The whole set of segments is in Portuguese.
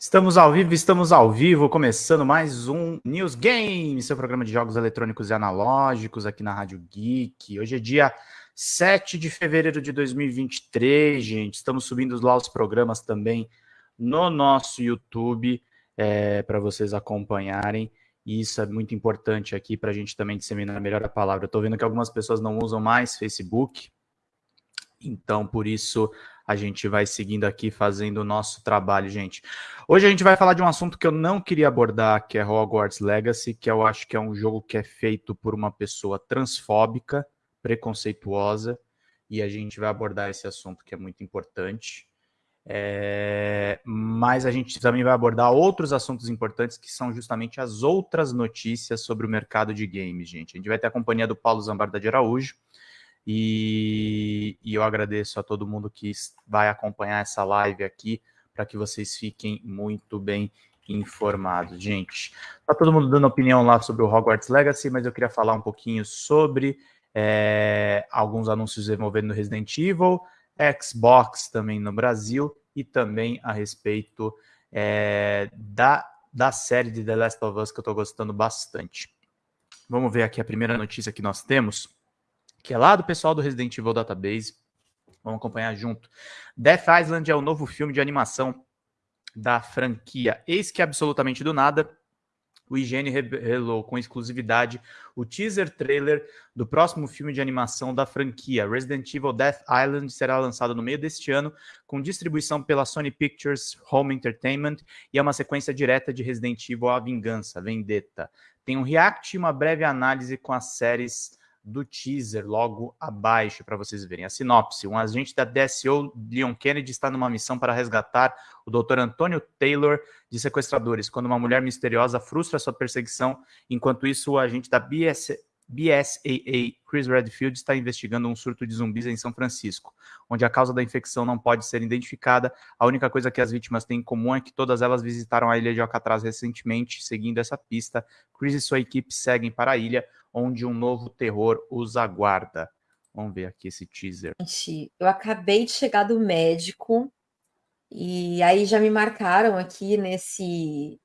Estamos ao vivo, estamos ao vivo, começando mais um News Game, seu programa de jogos eletrônicos e analógicos aqui na Rádio Geek. Hoje é dia 7 de fevereiro de 2023, gente. Estamos subindo lá os programas também no nosso YouTube é, para vocês acompanharem. E isso é muito importante aqui para a gente também disseminar melhor a palavra. Estou vendo que algumas pessoas não usam mais Facebook, então por isso a gente vai seguindo aqui fazendo o nosso trabalho, gente. Hoje a gente vai falar de um assunto que eu não queria abordar, que é Hogwarts Legacy, que eu acho que é um jogo que é feito por uma pessoa transfóbica, preconceituosa, e a gente vai abordar esse assunto que é muito importante. É... Mas a gente também vai abordar outros assuntos importantes que são justamente as outras notícias sobre o mercado de games, gente. A gente vai ter a companhia do Paulo Zambarda de Araújo, e, e, eu agradeço a todo mundo que vai acompanhar essa live aqui para que vocês fiquem muito bem informados. Gente, tá todo mundo dando opinião lá sobre o Hogwarts Legacy, mas eu queria falar um pouquinho sobre é, alguns anúncios envolvendo Resident Evil, Xbox também no Brasil e também a respeito é, da, da série de The Last of Us que eu estou gostando bastante. Vamos ver aqui a primeira notícia que nós temos que é lá do pessoal do Resident Evil Database. Vamos acompanhar junto. Death Island é o novo filme de animação da franquia. Eis que absolutamente do nada, o IGN revelou com exclusividade o teaser trailer do próximo filme de animação da franquia. Resident Evil Death Island será lançado no meio deste ano, com distribuição pela Sony Pictures Home Entertainment e é uma sequência direta de Resident Evil A Vingança, Vendetta. Tem um react e uma breve análise com as séries do teaser logo abaixo para vocês verem. A sinopse: um agente da DSO, Leon Kennedy, está numa missão para resgatar o Dr. Antônio Taylor de sequestradores, quando uma mulher misteriosa frustra sua perseguição. Enquanto isso, o agente da BS, BSAA, Chris Redfield, está investigando um surto de zumbis em São Francisco, onde a causa da infecção não pode ser identificada. A única coisa que as vítimas têm em comum é que todas elas visitaram a ilha de Alcatraz recentemente. Seguindo essa pista, Chris e sua equipe seguem para a ilha, onde um novo terror os aguarda. Vamos ver aqui esse teaser. Gente, eu acabei de chegar do médico e aí já me marcaram aqui nesse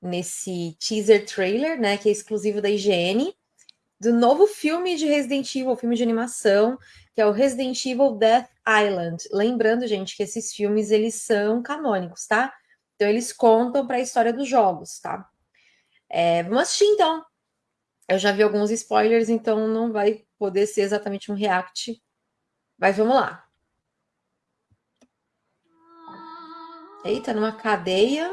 nesse teaser trailer, né, que é exclusivo da IGN, do novo filme de Resident Evil, filme de animação, que é o Resident Evil Death Island. Lembrando, gente, que esses filmes eles são canônicos, tá? Então eles contam para a história dos jogos, tá? É, vamos assistir então. Eu já vi alguns spoilers, então não vai poder ser exatamente um react. Mas vamos lá. Eita, numa cadeia.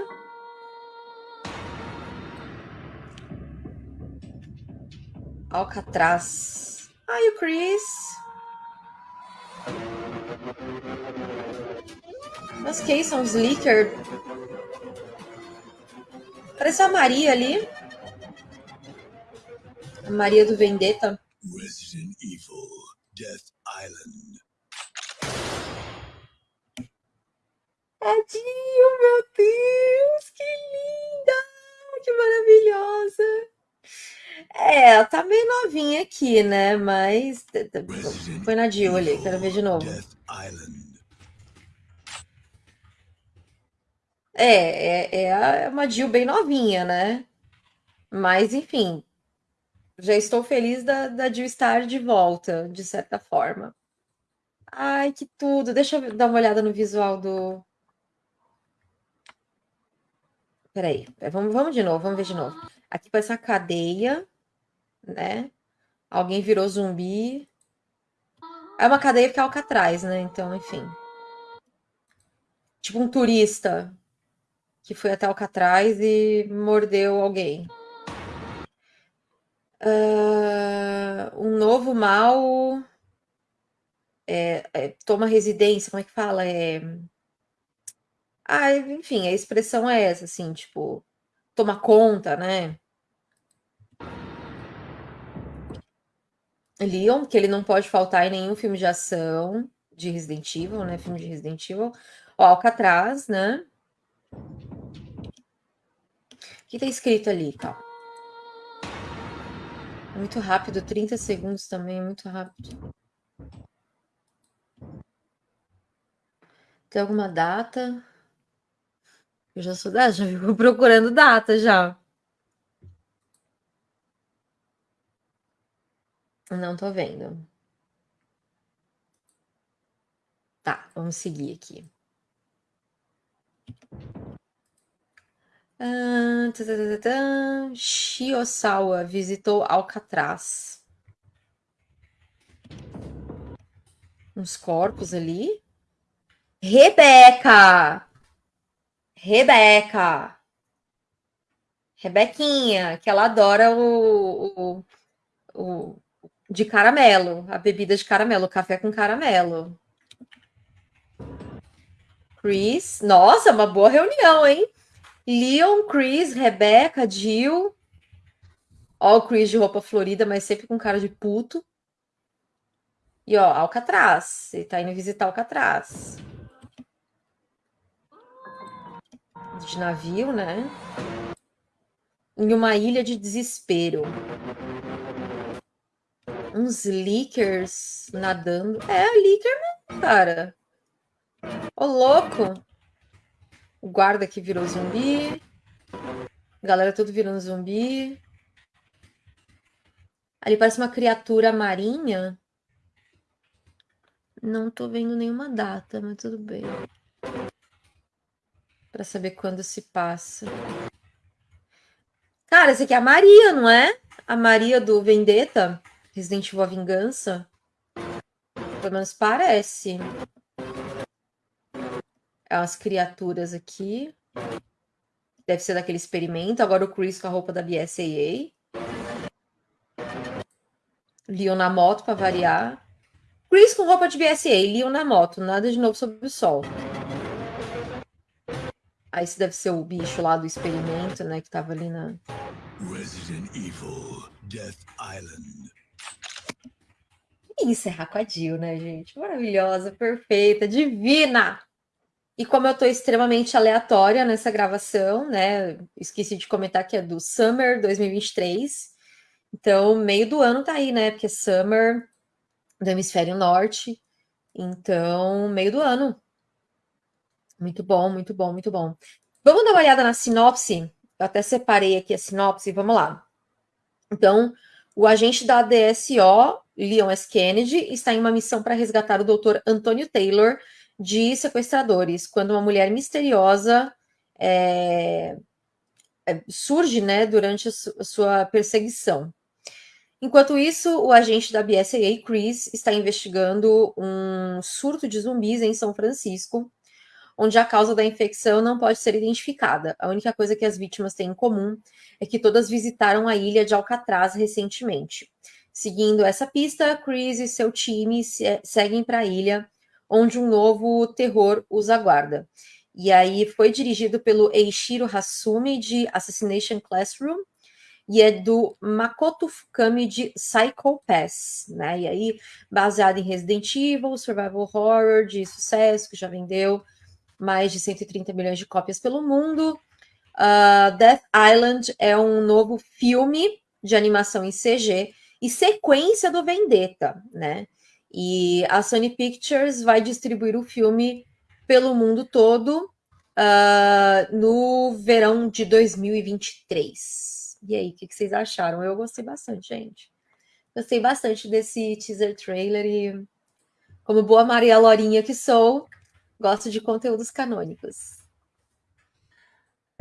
Alcatraz. Ai, o Chris. Mas que são os Licker? Parece a Maria ali. Maria do Vendetta. Resident Evil Death Island. Tadinho, meu Deus, que linda! Que maravilhosa! É, ela tá meio novinha aqui, né? Mas. Foi na Jill ali, quero ver de novo. É, é, é uma Jill bem novinha, né? Mas, enfim, já estou feliz da, da Jill estar de volta, de certa forma. Ai, que tudo. Deixa eu dar uma olhada no visual do. Peraí, é, vamos, vamos de novo, vamos ver de novo. Aqui parece uma cadeia, né? Alguém virou zumbi. É uma cadeia que é Alcatraz, né? Então, enfim. Tipo um turista que foi até Alcatraz e mordeu alguém. Uh, um novo mal é, é, toma residência, como é que fala? É... Ah, enfim, a expressão é essa, assim, tipo, toma conta, né? Leon, que ele não pode faltar em nenhum filme de ação de Resident Evil, né? Filme de Resident Evil. Ó, Alcatraz, né? O que tá escrito ali, tá? Muito rápido, 30 segundos também, muito rápido. Tem alguma data? Eu já sou já fico procurando data já. Não tô vendo. Tá, vamos seguir aqui. Shiosawa visitou Alcatraz. Uns corpos ali. Rebeca! Rebeca! Rebequinha, que ela adora o, o, o de caramelo, a bebida de caramelo, o café com caramelo. Chris, nossa, uma boa reunião, hein? Leon, Chris, Rebecca, Jill. Ó, o Chris de roupa florida, mas sempre com cara de puto. E ó, Alcatraz. Ele tá indo visitar Alcatraz. De navio, né? Em uma ilha de desespero. Uns leakers nadando. É, leaker mesmo, cara. Ô, louco! O guarda aqui virou zumbi. Galera tudo virando zumbi. Ali parece uma criatura marinha. Não tô vendo nenhuma data, mas tudo bem. Para saber quando se passa. Cara, esse aqui é a Maria, não é? A Maria do Vendetta, Resident Evil A Vingança. Pelo menos parece. É umas criaturas aqui. Deve ser daquele experimento. Agora o Chris com a roupa da BSAA. Leon na moto para variar. Chris com roupa de BSA, Leon na moto. Nada de novo sobre o sol. Aí esse deve ser o bicho lá do experimento, né? Que tava ali na. Resident Evil Death Island. E encerrar com a Jill, né, gente? Maravilhosa, perfeita, divina! E como eu estou extremamente aleatória nessa gravação, né? Esqueci de comentar que é do Summer 2023. Então, meio do ano tá aí, né? Porque é Summer do Hemisfério Norte. Então, meio do ano. Muito bom, muito bom, muito bom. Vamos dar uma olhada na sinopse. Eu até separei aqui a sinopse, vamos lá. Então, o agente da DSO, Leon S. Kennedy, está em uma missão para resgatar o Dr. Antônio Taylor, de sequestradores, quando uma mulher misteriosa é, é, surge né, durante a, sua perseguição. Enquanto isso, o agente da BSAA, Chris, está investigando um surto de zumbis em São Francisco, onde a causa da infecção não pode ser identificada. A única coisa que as vítimas têm em comum é que todas visitaram a ilha de Alcatraz recentemente. Seguindo essa pista, Chris e seu time seguem para a ilha onde um novo terror os aguarda. E aí foi dirigido pelo Eiichiro Hasumi de Assassination Classroom e é do Makoto Fukami de Psycho Pass, né? E aí baseado em Resident Evil, survival horror de sucesso que já vendeu mais de 130 milhões de cópias pelo mundo. Uh, Death Island é um novo filme de animação em CG e sequência do Vendetta, né? E a Sony Pictures vai distribuir o filme pelo mundo todo uh, no verão de 2023. E aí, o que, que vocês acharam? Eu gostei bastante, gente. Gostei bastante desse teaser trailer e, como boa Maria Lorinha que sou, gosto de conteúdos canônicos.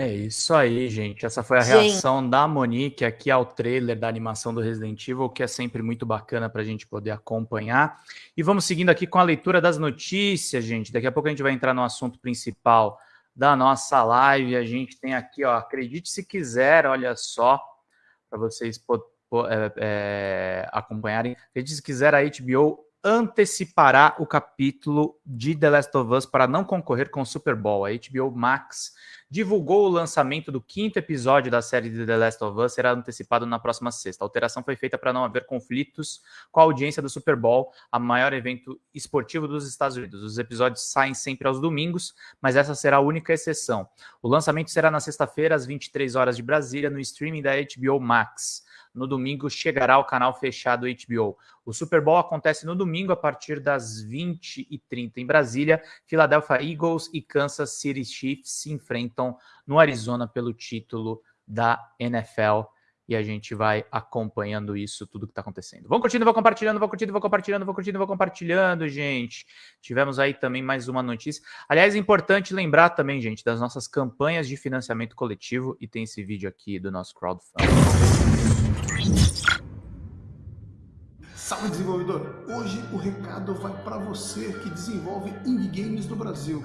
É isso aí, gente. Essa foi a gente. reação da Monique aqui ao trailer da animação do Resident Evil, que é sempre muito bacana para a gente poder acompanhar. E vamos seguindo aqui com a leitura das notícias, gente. Daqui a pouco a gente vai entrar no assunto principal da nossa live. A gente tem aqui, ó, acredite se quiser, olha só, para vocês é, é, acompanharem. Acredite se quiser, a HBO antecipará o capítulo de The Last of Us para não concorrer com o Super Bowl. A HBO Max divulgou o lançamento do quinto episódio da série de The Last of Us, será antecipado na próxima sexta. A alteração foi feita para não haver conflitos com a audiência do Super Bowl, a maior evento esportivo dos Estados Unidos. Os episódios saem sempre aos domingos, mas essa será a única exceção. O lançamento será na sexta-feira, às 23 horas de Brasília, no streaming da HBO Max. No domingo chegará ao canal fechado HBO. O Super Bowl acontece no domingo a partir das 20h30 em Brasília. Philadelphia Eagles e Kansas City Chiefs se enfrentam no Arizona pelo título da NFL e a gente vai acompanhando isso, tudo que está acontecendo. Vão curtindo, vão compartilhando, vão curtindo, vão compartilhando, vão curtindo, vão compartilhando, gente. Tivemos aí também mais uma notícia. Aliás, é importante lembrar também, gente, das nossas campanhas de financiamento coletivo e tem esse vídeo aqui do nosso crowdfunding. Salve desenvolvedor! Hoje o recado vai para você que desenvolve indie games no Brasil.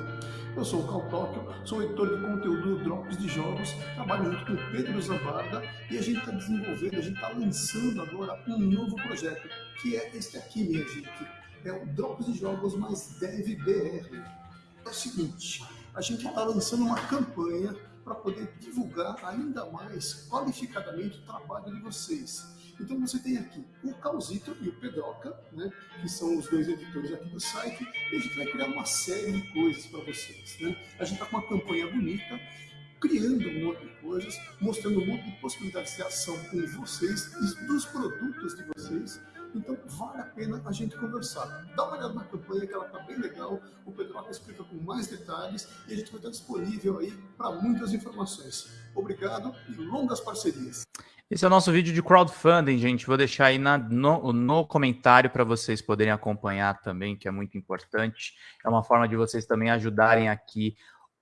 Eu sou o Cal Tóquio, sou editor de conteúdo do Drops de Jogos, trabalho junto com o Pedro Zambarda e a gente está desenvolvendo, a gente está lançando agora um novo projeto, que é este aqui, minha gente. É o Drops de Jogos mais Dev BR. É o seguinte, a gente está lançando uma campanha para poder divulgar ainda mais qualificadamente o trabalho de vocês. Então você tem aqui o Calzito e o Pedroca, né, que são os dois editores aqui do site, e a gente vai criar uma série de coisas para vocês. Né? A gente está com uma campanha bonita, criando um monte de coisas, mostrando um monte de possibilidades de ação com vocês e dos produtos de vocês. Então vale a pena a gente conversar. Dá uma olhada na campanha que ela está bem legal, o Pedroca explica com mais detalhes e a gente vai estar disponível aí para muitas informações. Obrigado e longas parcerias. Esse é o nosso vídeo de crowdfunding, gente. Vou deixar aí na, no, no comentário para vocês poderem acompanhar também, que é muito importante. É uma forma de vocês também ajudarem aqui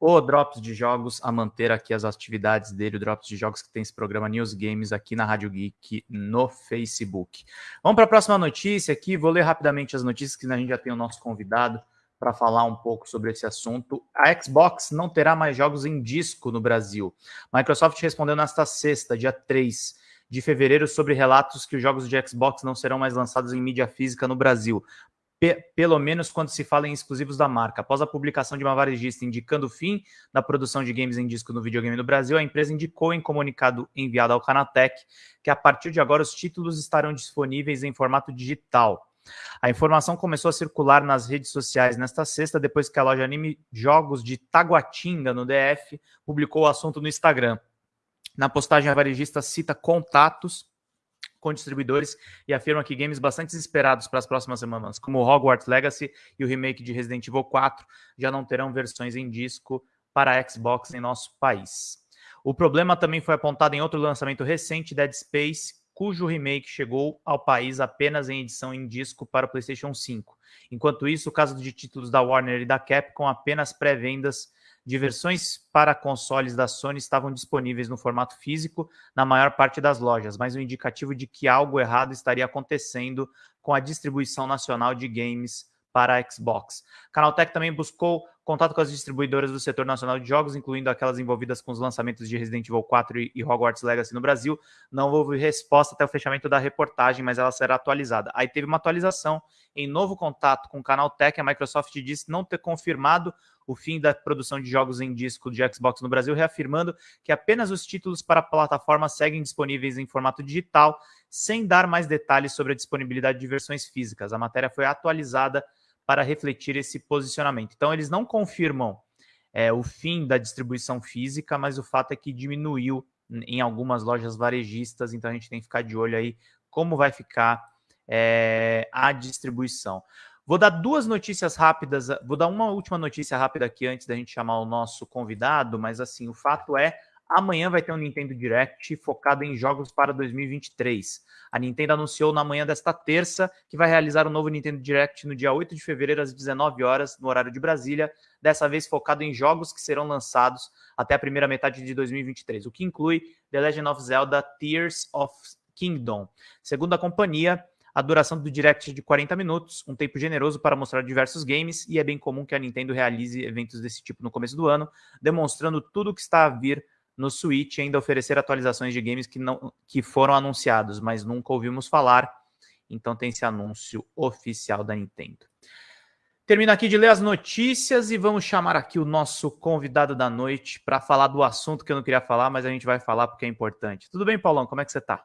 o Drops de Jogos a manter aqui as atividades dele, o Drops de Jogos que tem esse programa News Games aqui na Rádio Geek no Facebook. Vamos para a próxima notícia aqui, vou ler rapidamente as notícias que a gente já tem o nosso convidado para falar um pouco sobre esse assunto. A Xbox não terá mais jogos em disco no Brasil. Microsoft respondeu nesta sexta, dia 3 de fevereiro sobre relatos que os jogos de Xbox não serão mais lançados em mídia física no Brasil, pelo menos quando se fala em exclusivos da marca. Após a publicação de uma varejista indicando o fim da produção de games em disco no videogame no Brasil, a empresa indicou em comunicado enviado ao Canatec que a partir de agora os títulos estarão disponíveis em formato digital. A informação começou a circular nas redes sociais nesta sexta, depois que a loja Anime Jogos de Taguatinga, no DF, publicou o assunto no Instagram. Na postagem, a varejista cita contatos com distribuidores e afirma que games bastante esperados para as próximas semanas, como Hogwarts Legacy e o remake de Resident Evil 4, já não terão versões em disco para Xbox em nosso país. O problema também foi apontado em outro lançamento recente, Dead Space, cujo remake chegou ao país apenas em edição em disco para o PlayStation 5. Enquanto isso, o caso de títulos da Warner e da Capcom apenas pré-vendas de versões para consoles da Sony estavam disponíveis no formato físico na maior parte das lojas, mas um indicativo de que algo errado estaria acontecendo com a distribuição nacional de games para a Xbox. Canaltech também buscou contato com as distribuidoras do setor nacional de jogos, incluindo aquelas envolvidas com os lançamentos de Resident Evil 4 e Hogwarts Legacy no Brasil. Não houve resposta até o fechamento da reportagem, mas ela será atualizada. Aí teve uma atualização em novo contato com o Canaltech. A Microsoft disse não ter confirmado o fim da produção de jogos em disco de Xbox no Brasil, reafirmando que apenas os títulos para a plataforma seguem disponíveis em formato digital, sem dar mais detalhes sobre a disponibilidade de versões físicas. A matéria foi atualizada para refletir esse posicionamento. Então, eles não confirmam é, o fim da distribuição física, mas o fato é que diminuiu em algumas lojas varejistas, então a gente tem que ficar de olho aí como vai ficar é, a distribuição. Vou dar duas notícias rápidas, vou dar uma última notícia rápida aqui antes da gente chamar o nosso convidado, mas assim, o fato é Amanhã vai ter um Nintendo Direct focado em jogos para 2023. A Nintendo anunciou na manhã desta terça que vai realizar um novo Nintendo Direct no dia 8 de fevereiro às 19 horas, no horário de Brasília, dessa vez focado em jogos que serão lançados até a primeira metade de 2023, o que inclui The Legend of Zelda Tears of Kingdom. Segundo a companhia, a duração do Direct é de 40 minutos, um tempo generoso para mostrar diversos games, e é bem comum que a Nintendo realize eventos desse tipo no começo do ano, demonstrando tudo o que está a vir no Switch ainda oferecer atualizações de games que, não, que foram anunciados, mas nunca ouvimos falar. Então tem esse anúncio oficial da Nintendo. Termino aqui de ler as notícias e vamos chamar aqui o nosso convidado da noite para falar do assunto que eu não queria falar, mas a gente vai falar porque é importante. Tudo bem, Paulão? Como é que você tá?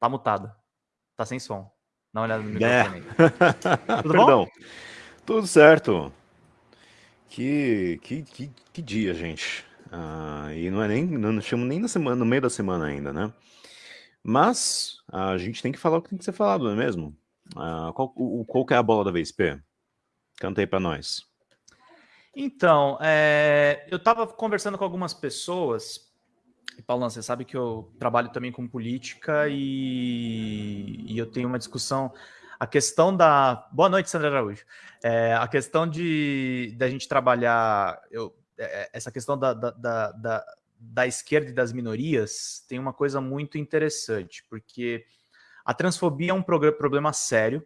Tá mutado. Tá sem som. Dá uma olhada no é. microfone. É. Tudo Perdão. bom? Tudo certo. Que, que, que, que dia, gente. Ah, e não é nem, não chamo nem na semana, no meio da semana ainda, né? Mas a gente tem que falar o que tem que ser falado, não é mesmo? Uh, qual, o, qual que é a bola da vez, P? Canta aí para nós. Então, é, eu estava conversando com algumas pessoas, e Paulo, você sabe que eu trabalho também com política e, e eu tenho uma discussão. A questão da. Boa noite, Sandra Araújo. É, a questão de da gente trabalhar. Eu, é, essa questão da, da, da, da esquerda e das minorias tem uma coisa muito interessante, porque a transfobia é um problema sério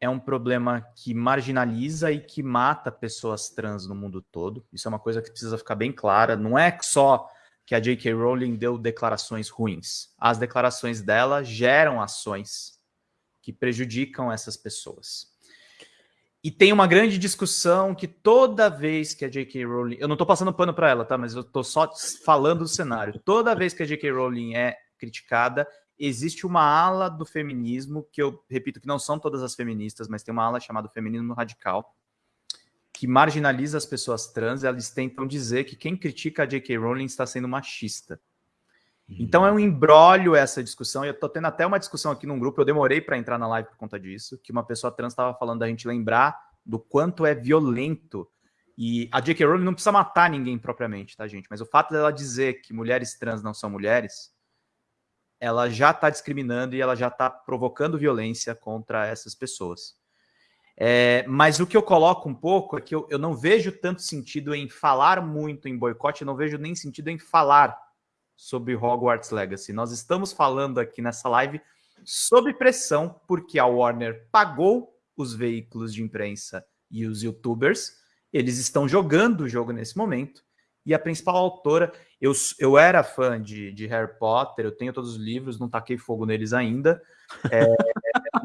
é um problema que marginaliza e que mata pessoas trans no mundo todo. Isso é uma coisa que precisa ficar bem clara. Não é só que a J.K. Rowling deu declarações ruins. As declarações dela geram ações que prejudicam essas pessoas. E tem uma grande discussão que toda vez que a J.K. Rowling. Eu não estou passando pano para ela, tá? Mas eu estou só falando do cenário. Toda vez que a J.K. Rowling é criticada, existe uma ala do feminismo, que eu repito que não são todas as feministas, mas tem uma ala chamada feminismo radical, que marginaliza as pessoas trans, elas tentam dizer que quem critica a J.K. Rowling está sendo machista. Então é um embrólio essa discussão, e eu tô tendo até uma discussão aqui num grupo, eu demorei para entrar na live por conta disso, que uma pessoa trans estava falando da gente lembrar do quanto é violento e a J.K. Rowling não precisa matar ninguém propriamente, tá, gente? Mas o fato dela dizer que mulheres trans não são mulheres ela já está discriminando e ela já está provocando violência contra essas pessoas. É, mas o que eu coloco um pouco é que eu, eu não vejo tanto sentido em falar muito em boicote, eu não vejo nem sentido em falar sobre Hogwarts Legacy. Nós estamos falando aqui nessa live sob pressão, porque a Warner pagou os veículos de imprensa e os youtubers, eles estão jogando o jogo nesse momento, e a principal autora, eu, eu era fã de, de Harry Potter, eu tenho todos os livros, não taquei fogo neles ainda. É,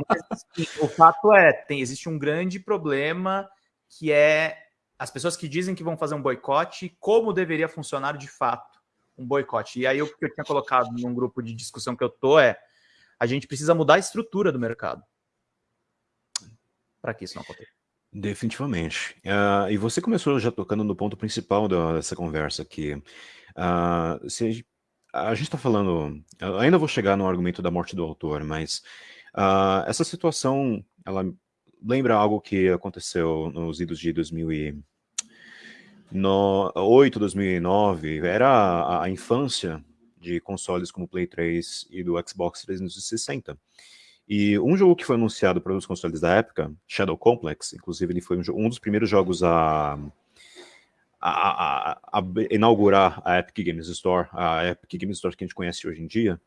mas, assim, o fato é, tem, existe um grande problema que é as pessoas que dizem que vão fazer um boicote, como deveria funcionar de fato um boicote. E aí o que eu tinha colocado num grupo de discussão que eu tô é a gente precisa mudar a estrutura do mercado para que isso não aconteça. Definitivamente. Uh, e você começou já tocando no ponto principal da, dessa conversa aqui. Uh, se a, gente está falando, ainda vou chegar no argumento da morte do autor, mas uh, essa situação, ela lembra algo que aconteceu nos idos de 2008, 2009, era a, a infância de consoles como o Play 3 e do Xbox 360. E um jogo que foi anunciado para os consoles da época, Shadow Complex, inclusive ele foi um, um dos primeiros jogos a a, a, a, inaugurar a Epic Games Store, a Epic Games Store que a gente conhece hoje em dia,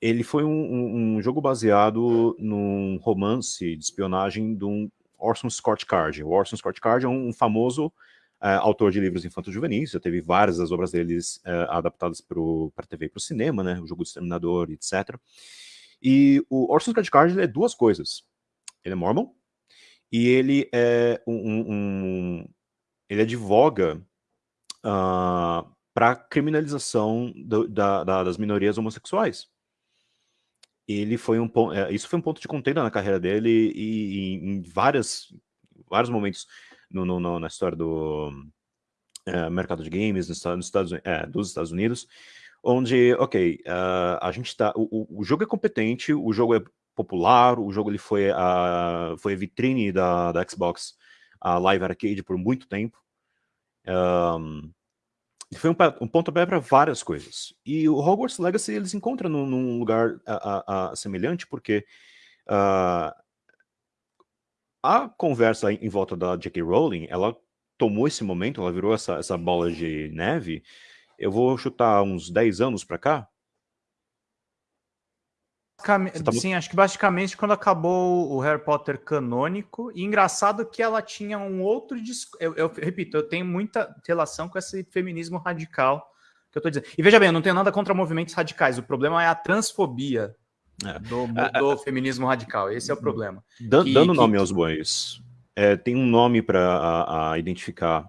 ele foi um, um, um jogo baseado num romance de espionagem de um Orson Scott Card. O Orson Scott Card é um famoso uh, autor de livros infantos juvenis, já teve várias das obras deles uh, adaptadas para a TV e para o cinema, né, o jogo do Exterminador, etc. E o Orson Scott Card é duas coisas. Ele é mormon e ele é um, um ele advoga uh, ah, para criminalização do, da, da, das minorias homossexuais. Ele foi um é, isso foi um ponto de contenda na carreira dele e, e em várias, vários momentos no, no, no, na história do é, mercado de games nos, nos Estados, é, dos Estados Unidos, onde, ok, uh, a gente tá, o, o jogo é competente, o jogo é popular, o jogo ele foi a, foi a vitrine da, da Xbox a Live Arcade por muito tempo. Um, foi um, um pontapé para várias coisas. E o Hogwarts Legacy eles encontram num, num lugar a, a, a semelhante, porque uh, a conversa em volta da J.K. Rowling, ela tomou esse momento, ela virou essa, essa bola de neve. Eu vou chutar uns 10 anos para cá, Tá... Sim, acho que basicamente quando acabou o Harry Potter canônico, e engraçado que ela tinha um outro disco. Eu, eu, repito, eu tenho muita relação com esse feminismo radical que eu tô dizendo. E veja bem, eu não tenho nada contra movimentos radicais, o problema é a transfobia é. Do, do é, feminismo radical. Esse é o problema. Dan, que, dando que, nome aos bois, é, tem um nome para identificar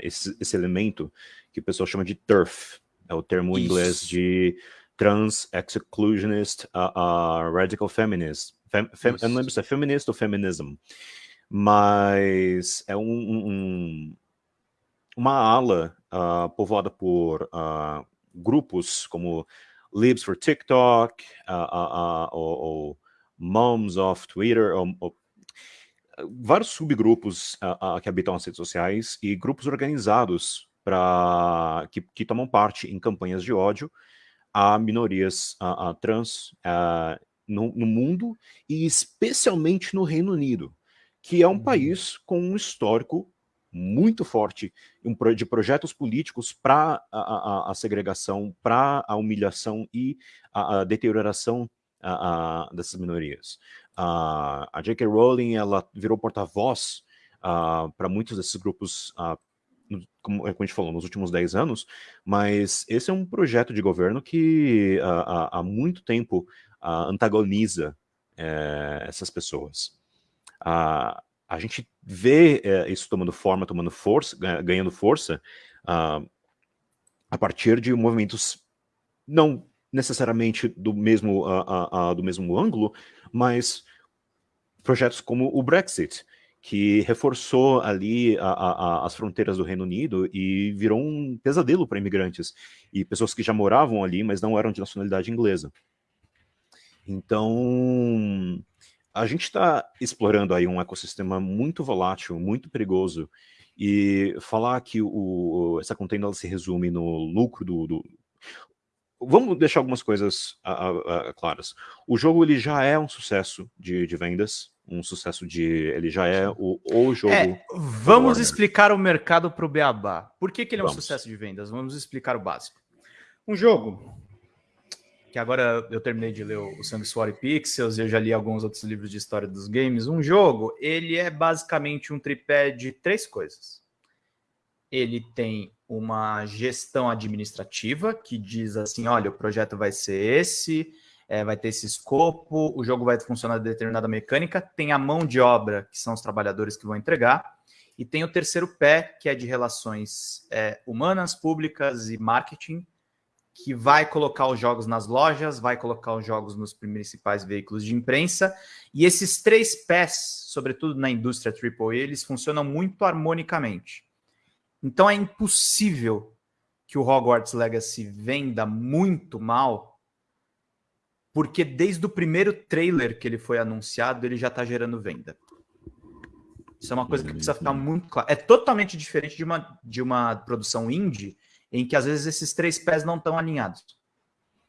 esse, esse elemento que o pessoal chama de TERF, é o termo Isso. inglês de trans, exclusionist, uh, uh, radical feminist. Fem, fem, eu não lembro se é feminista ou feminism, mas é um, um uma ala uh, povoada por uh, grupos como Libs for TikTok, ou, Moms of Twitter, ou, vários subgrupos que habitam as redes sociais e grupos organizados para que, que, tomam parte em campanhas de ódio a minorias a, a trans a, no, no, mundo e especialmente no Reino Unido, que é um uhum. país com um histórico muito forte de projetos políticos para a, a, segregação, para a humilhação e a, a deterioração dessas minorias. a J.K. Rowling ela virou porta-voz para muitos desses grupos como, a gente falou, nos últimos 10 anos, mas esse é um projeto de governo que há muito tempo antagoniza é, essas pessoas. a gente vê é, isso tomando forma, tomando força, ganhando força, a partir de movimentos não necessariamente do mesmo, do mesmo ângulo, mas projetos como o Brexit, que reforçou ali a, a, as fronteiras do Reino Unido e virou um pesadelo para imigrantes e pessoas que já moravam ali, mas não eram de nacionalidade inglesa. Então, a gente está explorando aí um ecossistema muito volátil, muito perigoso, e falar que o, essa contenda se resume no lucro do, do... Vamos deixar algumas coisas claras. O jogo ele já é um sucesso de, de vendas, um sucesso de. Ele já é o, o jogo. É, vamos explicar o mercado para o Beabá. Por que, que ele é um vamos. sucesso de vendas? Vamos explicar o básico. Um jogo que agora eu terminei de ler o Sangue Suor e Pixels, e eu já li alguns outros livros de história dos games. Um jogo, ele é basicamente um tripé de três coisas. Ele tem uma gestão administrativa que diz assim: olha, o projeto vai ser esse, é, vai ter esse escopo, o jogo vai funcionar de determinada mecânica, tem a mão de obra, que são os trabalhadores que vão entregar, e tem o terceiro pé, que é de relações é, humanas, públicas e marketing, que vai colocar os jogos nas lojas, vai colocar os jogos nos principais veículos de imprensa, e esses três pés, sobretudo na indústria AAA, eles funcionam muito harmonicamente. Então é impossível que o Hogwarts Legacy venda muito mal porque desde o primeiro trailer que ele foi anunciado, ele já está gerando venda. Isso é uma coisa que precisa ficar muito claro. É totalmente diferente de uma, de uma produção indie, em que às vezes esses três pés não estão alinhados.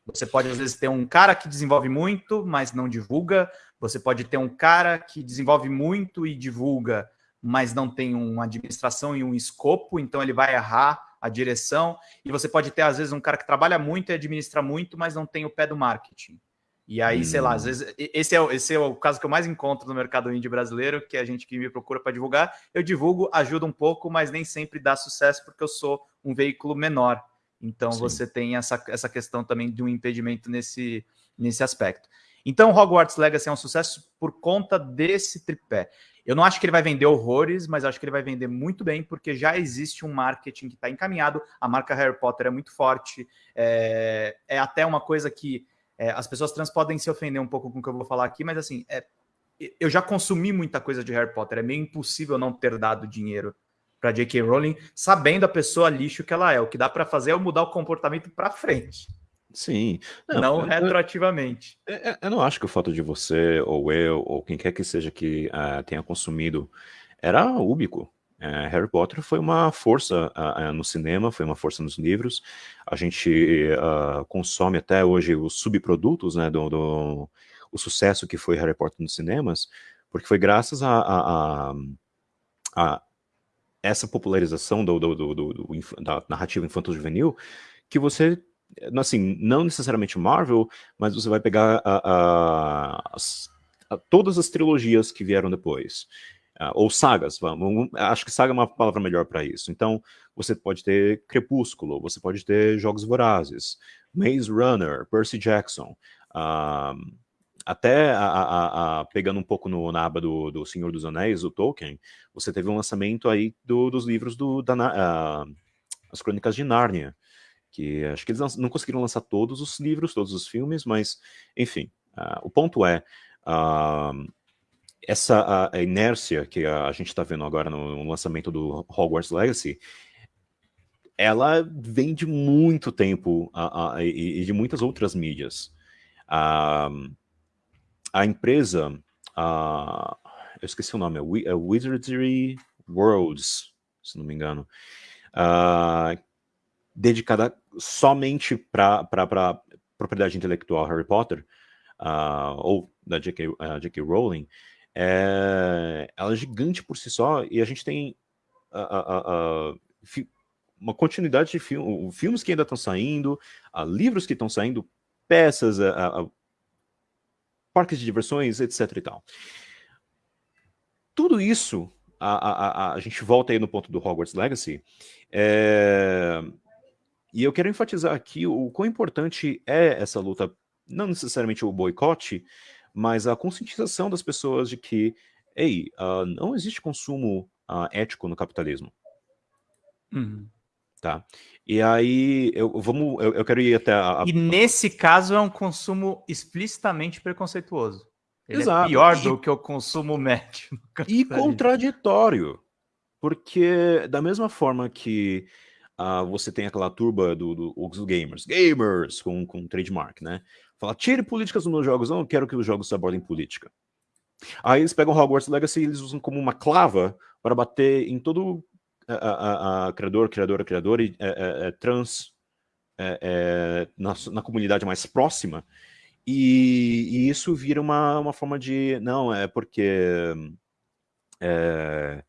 Você pode, às vezes, ter um cara que desenvolve muito, mas não divulga. Você pode ter um cara que desenvolve muito e divulga, mas não tem uma administração e um escopo, então ele vai errar a direção. E você pode ter, às vezes, um cara que trabalha muito e administra muito, mas não tem o pé do marketing. E aí, hum. sei lá, às hum. vezes, esse é, esse é o caso que eu mais encontro no mercado indie brasileiro, que é a gente que me procura para divulgar. Eu divulgo, ajuda um pouco, mas nem sempre dá sucesso, porque eu sou um veículo menor. Então, Sim. você tem essa, essa questão também de um impedimento nesse, nesse aspecto. Então, Hogwarts Legacy é um sucesso por conta desse tripé. Eu não acho que ele vai vender horrores, mas acho que ele vai vender muito bem, porque já existe um marketing que está encaminhado. A marca Harry Potter é muito forte. É, é até uma coisa que é, as pessoas trans podem se ofender um pouco com o que eu vou falar aqui, mas assim, é, eu já consumi muita coisa de Harry Potter. É meio impossível não ter dado dinheiro para J.K. Rowling, sabendo a pessoa lixo que ela é. O que dá para fazer é mudar o comportamento para frente. Sim. Não, não eu, retroativamente. Eu, eu, eu, não acho que o fato de você, ou eu, ou quem quer que seja que uh, tenha consumido, era úbico. É, Harry Potter foi uma força uh, no cinema, foi uma força nos livros. A gente uh, consome até hoje os subprodutos né, do, do, o sucesso que foi Harry Potter nos cinemas, porque foi graças a, a, a, a essa popularização do, do, da narrativa infanto-juvenil que você, assim, não necessariamente Marvel, mas você vai pegar as, todas as trilogias que vieram depois. Uh, ou sagas, vamos, acho que saga é uma palavra melhor para isso. Então, você pode ter Crepúsculo, você pode ter Jogos Vorazes, Maze Runner, Percy Jackson, uh, até a, a, a, pegando um pouco no, na aba do, do Senhor dos Anéis, o Tolkien, você teve um lançamento aí do, dos livros do, da, uh, As Crônicas de Nárnia, que acho que eles não conseguiram lançar todos os livros, todos os filmes, mas, enfim, o ponto é, essa a, inércia que a, a gente está vendo agora no, no, lançamento do Hogwarts Legacy, ela vem de muito tempo a, e, e, de muitas outras mídias. A, a empresa, a, eu esqueci o nome, é, é Wizardry Worlds, se não me engano, dedicada somente para propriedade intelectual Harry Potter, ou da J.K. Rowling, é, ela é gigante por si só, e a gente tem uma continuidade de film, filmes que ainda estão saindo, livros que estão saindo, peças, parques de diversões, etc e tal. Tudo isso, a, a, a, gente volta aí no ponto do Hogwarts Legacy, é, e eu quero enfatizar aqui o quão importante é essa luta, não necessariamente o boicote, mas a conscientização das pessoas de que, ei, uh, não existe consumo uh, ético no capitalismo. Uhum. Tá? E aí, eu, vamos, eu, eu quero ir até a, a... E nesse caso é um consumo explicitamente preconceituoso. Ele é Exato. é pior do que o consumo médio. E contraditório. Porque da mesma forma que uh, você tem aquela turba dos do, do, gamers, gamers com, com trademark, né? Fala, tire políticas dos meus jogos, eu não quero que os jogos abordem política. Aí eles pegam Hogwarts Legacy e eles usam como uma clava para bater em todo a, a, a criador, criadora, criador e é, é, é trans é, é, na, na, comunidade mais próxima. E, e, isso vira uma, uma forma de, não, é porque é,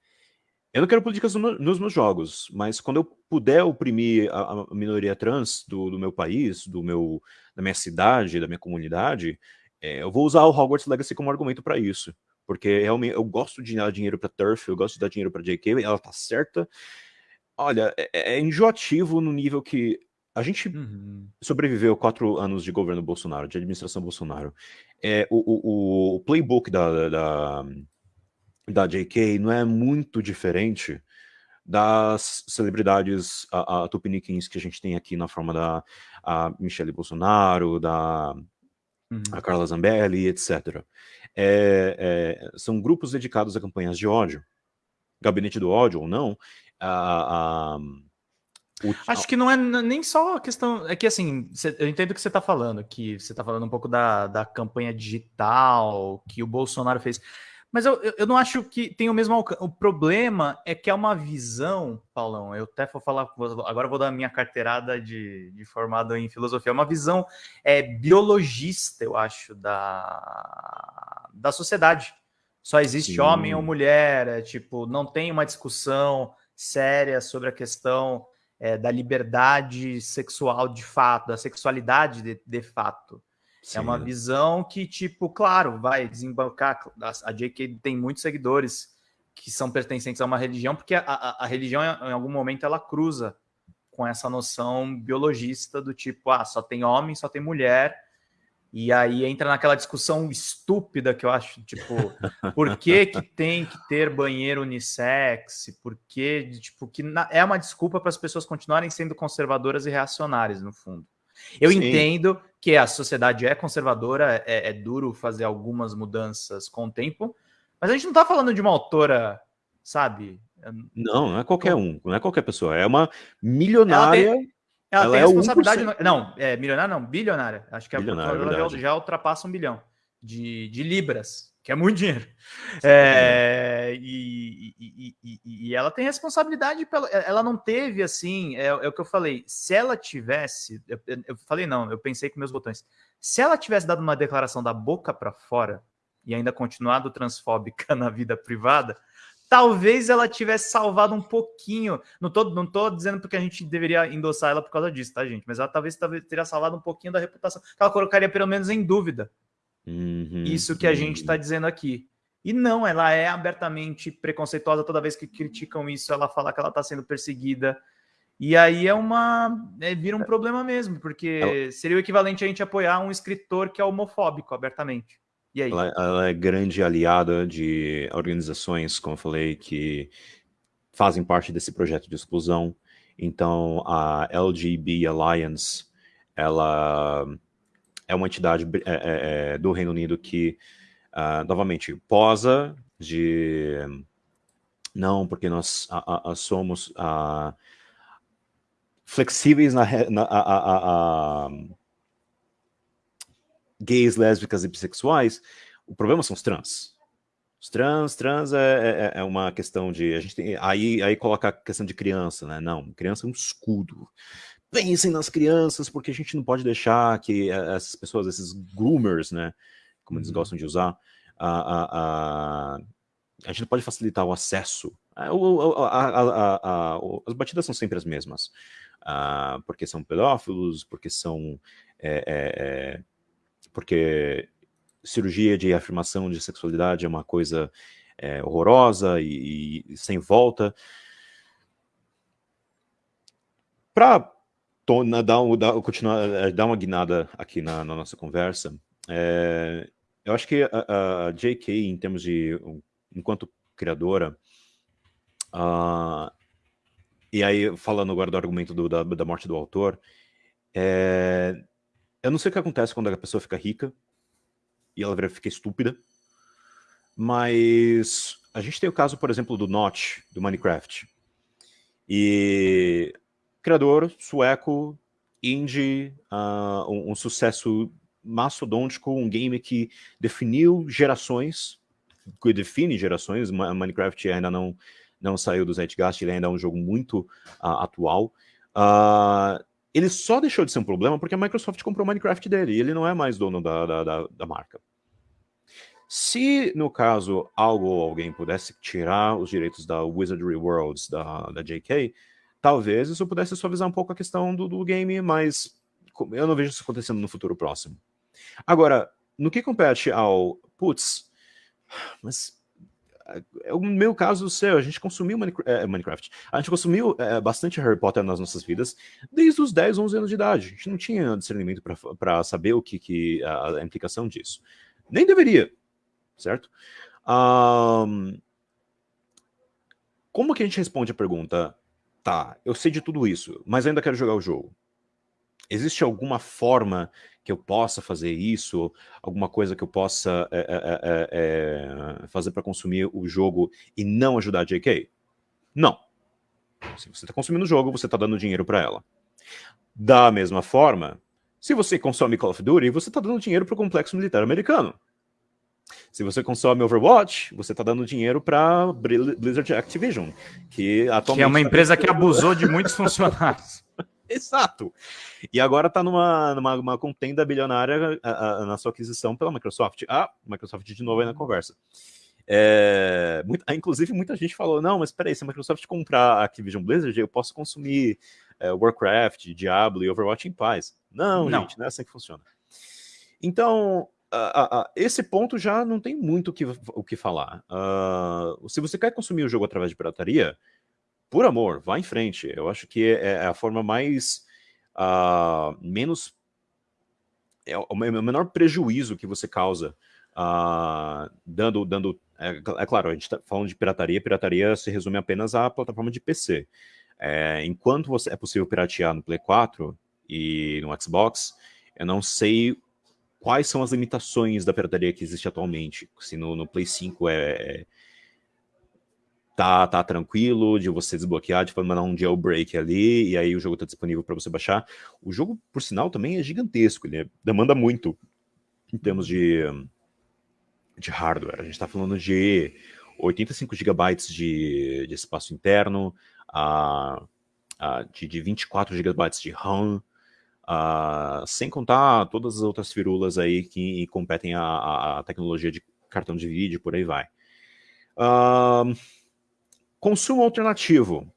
eu não quero políticas no, nos meus jogos, mas quando eu puder oprimir a, a minoria trans do, do, meu país, do meu, da minha cidade, da minha comunidade, é, eu vou usar o Hogwarts Legacy como argumento para isso. Porque realmente eu gosto de dar dinheiro para Turf, eu gosto de dar dinheiro para JK, ela tá certa. Olha, é, é, enjoativo no nível que a gente uhum. sobreviveu quatro anos de governo Bolsonaro, de administração Bolsonaro. É, o, o, o playbook da, da da JK não é muito diferente das celebridades a, a tupiniquins que a gente tem aqui na forma da a Michelle Bolsonaro, da uhum. a Carla Zambelli, etc. É, é, são grupos dedicados a campanhas de ódio. Gabinete do ódio ou não, a, a, o... Acho que não é nem só a questão. É que assim, eu entendo o que você está falando, que você está falando um pouco da, da campanha digital que o Bolsonaro fez. Mas eu, eu não acho que tem o mesmo alcance. O problema é que é uma visão, Paulão. Eu até vou falar, agora vou dar a minha carteirada de, de formado em filosofia. É uma visão é, biologista, eu acho, da, da sociedade. Só existe Sim. homem ou mulher, é, tipo, não tem uma discussão séria sobre a questão é, da liberdade sexual de fato, da sexualidade de, de fato. Sim. É uma visão que, tipo, claro, vai desembarcar. A JK tem muitos seguidores que são pertencentes a uma religião, porque a, a, a, religião, em algum momento, ela cruza com essa noção biologista do tipo, ah, só tem homem, só tem mulher. E aí entra naquela discussão estúpida que eu acho, tipo, por que, que tem que ter banheiro unissex? Por que, tipo, que na, é uma desculpa para as pessoas continuarem sendo conservadoras e reacionárias, no fundo. Eu Sim. entendo que a sociedade é conservadora, é, é, duro fazer algumas mudanças com o tempo, mas a gente não está falando de uma autora, sabe? Não, não é qualquer um, não é qualquer pessoa, é uma milionária. Ela tem, ela ela tem é responsabilidade. No, não, é milionária, não, bilionária. Acho que a bilionária já, já ultrapassa um bilhão de, de libras que é muito dinheiro. É, e, e, e, e, ela tem responsabilidade, pela, ela não teve assim, é, é, o que eu falei, se ela tivesse, eu, eu, falei não, eu pensei com meus botões, se ela tivesse dado uma declaração da boca para fora e ainda continuado transfóbica na vida privada, talvez ela tivesse salvado um pouquinho, não tô, não tô dizendo porque a gente deveria endossar ela por causa disso, tá gente, mas ela talvez, talvez teria salvado um pouquinho da reputação, ela colocaria pelo menos em dúvida Uhum, Isso que a gente está dizendo aqui. E não, ela é abertamente preconceituosa toda vez que criticam isso, ela fala que ela está sendo perseguida. E aí é uma. É, vira um é. problema mesmo, porque seria o equivalente a gente apoiar um escritor que é homofóbico abertamente. E aí? Ela, ela é grande aliada de organizações, como eu falei, que fazem parte desse projeto de exclusão. Então, a LGB Alliance, ela é uma entidade é, é, é, do Reino Unido que, uh, novamente, posa de... Não, porque nós a, a, somos... A, flexíveis na, na a, a, a, gays, lésbicas e bissexuais, o problema são os trans. Os trans, trans é, é, é, uma questão de. A gente tem, aí, aí coloca a questão de criança, né? Não, criança é um escudo. Pensem nas crianças, porque a gente não pode deixar que eh, essas pessoas, esses groomers, né? Como eles uhum. gostam de usar, a, a, a, a gente não pode facilitar o acesso. É, as batidas são sempre as mesmas. Uh, porque são pedófilos, porque são. É, é, porque cirurgia de afirmação de sexualidade é uma coisa é, horrorosa e, e, sem volta. Para dar, dar, continuar, é, dar uma guinada aqui na, na nossa conversa, é, eu acho que a, a, J.K., em termos de, enquanto criadora, uh, e aí falando agora do argumento do, da, da morte do autor, é, eu não sei o que acontece quando a pessoa fica rica e ela fica estúpida, mas a gente tem o caso, por exemplo, do Notch, do Minecraft. E criador sueco, indie, uh, um, um, sucesso mastodôntico, um game que definiu gerações, que define gerações, Minecraft ainda não, não saiu do Zeitgeist, ele ainda é um jogo muito uh, atual. Uh, ele só deixou de ser um problema porque a Microsoft comprou o Minecraft dele e ele não é mais dono da, da, da, da marca. Se, no caso, algo ou alguém pudesse tirar os direitos da Wizardry Worlds, da, da JK, talvez isso pudesse suavizar um pouco a questão do, do game, mas eu não vejo isso acontecendo no futuro próximo. Agora, no que compete ao, putz, mas é o meu caso do seu, a gente consumiu é, Minecraft, a gente consumiu é, bastante Harry Potter nas nossas vidas desde os 10, 11 anos de idade. A gente não tinha discernimento para saber o que, que a, a, implicação disso. Nem deveria, certo? Um, como que a gente responde a pergunta, tá, eu sei de tudo isso, mas ainda quero jogar o jogo? Existe alguma forma que eu possa fazer isso, alguma coisa que eu possa é, é, é, fazer para consumir o jogo e não ajudar a JK? Não. Se você está consumindo o jogo, você está dando dinheiro para ela. Da mesma forma, se você consome Call of Duty, você está dando dinheiro para o complexo militar americano. Se você consome Overwatch, você está dando dinheiro para Blizzard Activision, que atualmente... Que é uma tá empresa que abusou de muitos funcionários. Exato. E agora está numa, numa contenda bilionária a, a, na sua aquisição pela Microsoft. Ah, Microsoft de novo aí na conversa. É, muito, ah, inclusive, muita gente falou: não, mas peraí, se a Microsoft comprar a Activision Blizzard, eu posso consumir é, Warcraft, Diablo e Overwatch em paz. Não, não, gente, não é assim que funciona. Então, a, a, esse ponto já não tem muito o que, o que falar. Uh, se você quer consumir o jogo através de pirataria, por amor, vá em frente. Eu acho que é, é a forma mais uh, menos é o menor prejuízo que você causa uh, dando dando é, é, claro a gente está falando de pirataria. Pirataria se resume apenas à plataforma de PC. É, enquanto você é possível piratear no Play 4 e no Xbox, eu não sei quais são as limitações da pirataria que existe atualmente. Se no, no Play 5 é, é tá, tá tranquilo de você desbloquear, de mandar um jailbreak ali, e aí o jogo tá disponível para você baixar. O jogo, por sinal, também é gigantesco, ele demanda muito em termos de, de hardware. A gente está falando de 85 GB de, de espaço interno, uh, uh, de, de 24 GB de RAM, uh, sem contar todas as outras firulas aí que competem a, a tecnologia de cartão de vídeo, por aí vai. Uh, Consumo alternativo.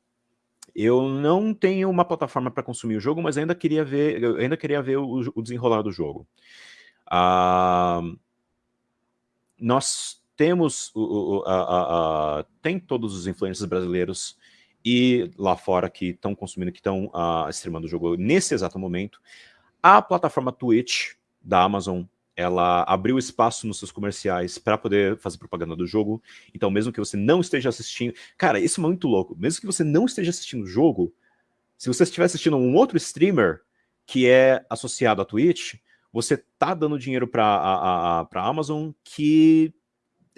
Eu não tenho uma plataforma para consumir o jogo, mas ainda queria ver, ainda queria ver o, o desenrolar do jogo. Uh, nós temos tem todos os influencers brasileiros e lá fora que estão consumindo, que estão uh, streamando o jogo nesse exato momento. A plataforma Twitch da Amazon ela abriu espaço nos seus comerciais para poder fazer propaganda do jogo. Então, mesmo que você não esteja assistindo. Cara, isso é muito louco. Mesmo que você não esteja assistindo o jogo, se você estiver assistindo um outro streamer que é associado à Twitch, você tá dando dinheiro para a, a, a Amazon que,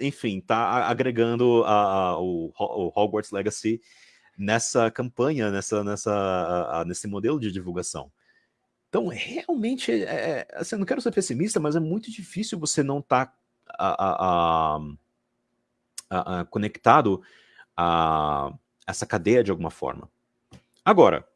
enfim, tá agregando a, a, o, o Hogwarts Legacy nessa campanha, nessa, nessa, nesse modelo de divulgação. Então, realmente, é, é, assim, eu não quero ser pessimista, mas é muito difícil você não estar tá, conectado a essa cadeia de alguma forma. Agora,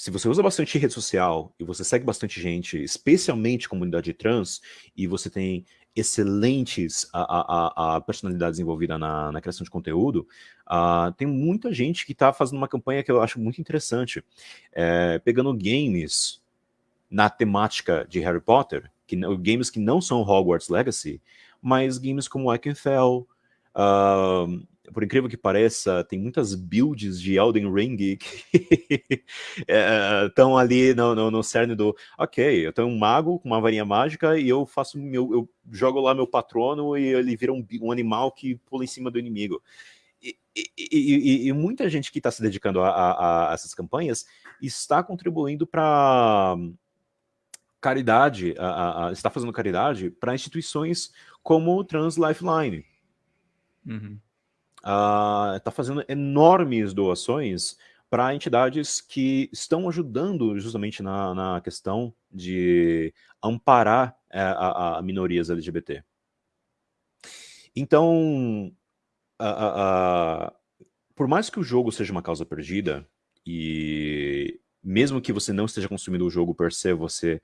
se você usa bastante rede social e você segue bastante gente, especialmente comunidade trans, e você tem excelentes a, a, a personalidades envolvidas na, na, criação de conteúdo, uh, tem muita gente que está fazendo uma campanha que eu acho muito interessante, é, pegando games na temática de Harry Potter, que, games que não são Hogwarts Legacy, mas games como Ikenfell, uh, por incrível que pareça, tem muitas builds de Elden Ring que estão é, ali no, no, no, cerne do, ok, eu tenho um mago com uma varinha mágica e eu faço meu, eu jogo lá meu patrono e ele vira um, um animal que pula em cima do inimigo. E, e, e, e muita gente que está se dedicando a, a, a, essas campanhas está contribuindo para caridade, a, está fazendo caridade para instituições como Trans Lifeline. Uhum está uh, fazendo enormes doações para entidades que estão ajudando justamente na, na questão de amparar é, a, a, minorias LGBT. Então, por mais que o jogo seja uma causa perdida, e mesmo que você não esteja consumindo o jogo per se, você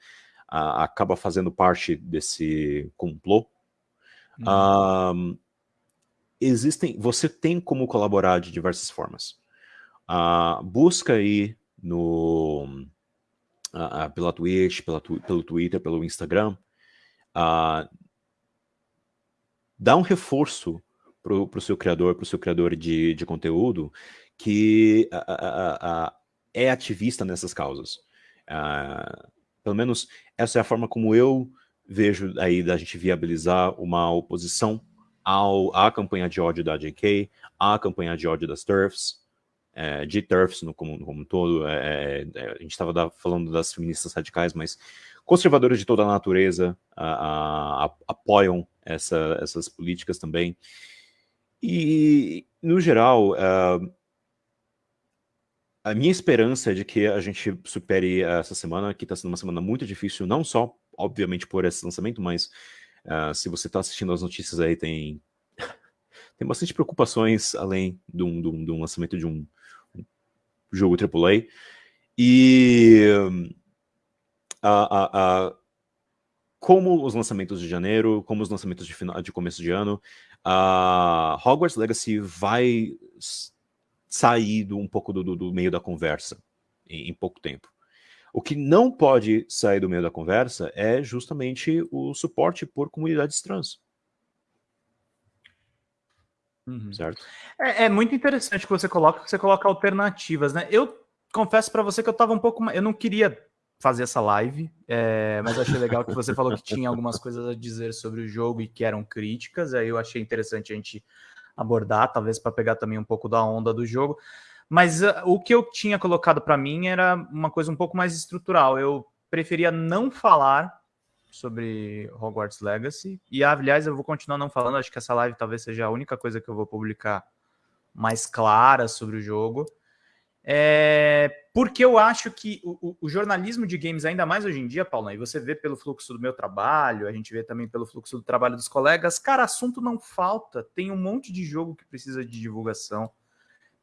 acaba fazendo parte desse complô, uhum existem, você tem como colaborar de diversas formas. Uh, busca aí no, uh, pela Twitch, pela, pelo Twitter, pelo Instagram, uh, dá um reforço para o seu criador, para o seu criador de, de conteúdo, que é ativista nessas causas. pelo menos essa é a forma como eu vejo aí da gente viabilizar uma oposição ao, à campanha de ódio da JK, à campanha de ódio das TERFs, é, de TERFs no como, como um todo, é, é, é a gente estava falando das feministas radicais, mas conservadores de toda a natureza a, a, a, apoiam essa, essas políticas também. E, no geral, uh, a minha esperança é de que a gente supere essa semana, que está sendo uma semana muito difícil, não só, obviamente, por esse lançamento, mas Uh, se você está assistindo as notícias aí, tem, tem bastante preocupações além de um, de um, de um lançamento de um, um jogo AAA. E uh, uh, como os lançamentos de janeiro, como os lançamentos de, final, de começo de ano, Hogwarts Legacy vai sair do, um pouco do, do, do meio da conversa em, em pouco tempo. O que não pode sair do meio da conversa é justamente o suporte por comunidades trans. Uhum. Certo? É, é, muito interessante que você coloca, que você coloca alternativas, né? Eu confesso para você que eu estava um pouco, eu não queria fazer essa live, é, mas achei legal que você falou que tinha algumas coisas a dizer sobre o jogo e que eram críticas. Aí eu achei interessante a gente abordar, talvez para pegar também um pouco da onda do jogo. Mas uh, o que eu tinha colocado para mim era uma coisa um pouco mais estrutural. Eu preferia não falar sobre Hogwarts Legacy. E, aliás, eu vou continuar não falando. Acho que essa live talvez seja a única coisa que eu vou publicar mais clara sobre o jogo. É, porque eu acho que o, o, jornalismo de games, ainda mais hoje em dia, Paulo, e você vê pelo fluxo do meu trabalho, a gente vê também pelo fluxo do trabalho dos colegas, cara, assunto não falta. Tem um monte de jogo que precisa de divulgação.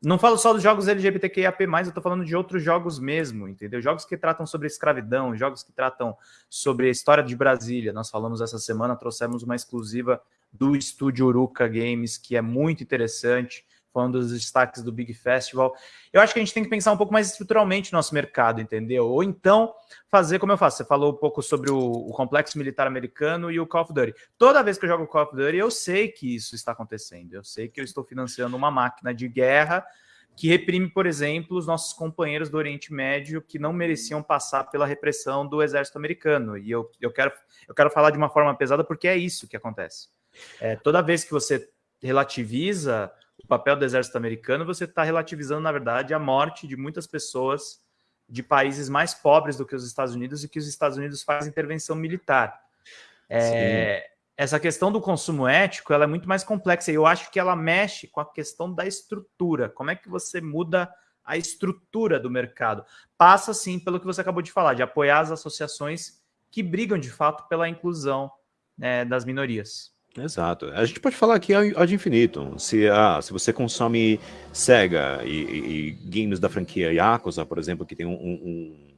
Não falo só dos jogos LGBTQIAP+, eu tô falando de outros jogos mesmo, entendeu? Jogos que tratam sobre escravidão, jogos que tratam sobre a história de Brasília. Nós falamos essa semana, trouxemos uma exclusiva do estúdio Uruka Games, que é muito interessante, falando dos destaques do Big Festival. Eu acho que a gente tem que pensar um pouco mais estruturalmente no nosso mercado, entendeu? Ou então fazer como eu faço. Você falou um pouco sobre o, o, complexo militar americano e o Call of Duty. Toda vez que eu jogo Call of Duty, eu sei que isso está acontecendo. Eu sei que eu estou financiando uma máquina de guerra que reprime, por exemplo, os nossos companheiros do Oriente Médio que não mereciam passar pela repressão do exército americano. E eu, eu, quero, eu quero falar de uma forma pesada porque é isso que acontece. É, toda vez que você relativiza o papel do exército americano, você está relativizando, na verdade, a morte de muitas pessoas de países mais pobres do que os Estados Unidos e que os Estados Unidos fazem intervenção militar. É, essa questão do consumo ético ela é muito mais complexa. E eu acho que ela mexe com a questão da estrutura. Como é que você muda a estrutura do mercado? Passa, sim, pelo que você acabou de falar, de apoiar as associações que brigam, de fato, pela inclusão né, das minorias. Exato. A gente pode falar aqui ad infinito. Se, ah, se você consome Sega e, e, e games da franquia Yakuza, por exemplo, que tem um... um, um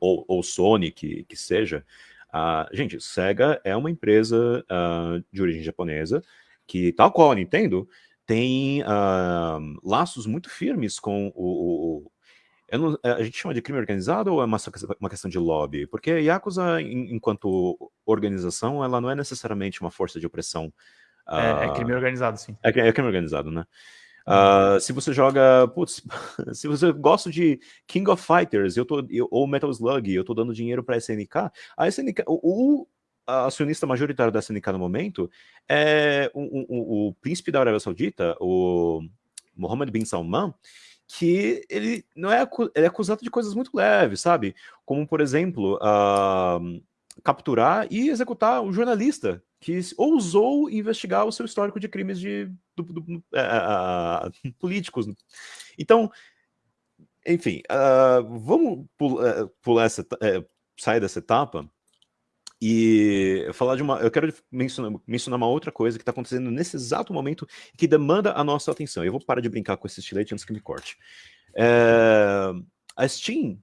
ou, ou Sony, que, que seja, Uh, gente, Sega é uma empresa uh, de origem japonesa que, tal qual a Nintendo, tem uh, laços muito firmes com o... o não, a gente chama de crime organizado ou é uma, uma questão de lobby? Porque a Yakuza, enquanto organização, ela não é necessariamente uma força de opressão. É, é crime organizado, sim. É, é crime organizado, né? Uh, se você joga, putz, se você gosta de King of Fighters eu tô, eu, ou Metal Slug, eu tô dando dinheiro para a SNK, a SNK, o, o acionista majoritário da SNK no momento é o, o, o, príncipe da Arábia Saudita, o Mohammed bin Salman, que ele não é, ele é acusado de coisas muito leves, sabe? Como, por exemplo, uh, capturar e executar um jornalista que ousou investigar o seu histórico de crimes de, do, do, uh, políticos. Então, enfim, uh, vamos pular, pular essa, uh, sair dessa etapa e falar de uma. Eu quero mencionar, mencionar uma outra coisa que está acontecendo nesse exato momento que demanda a nossa atenção. Eu vou parar de brincar com esse estilete antes que me corte. É, a Steam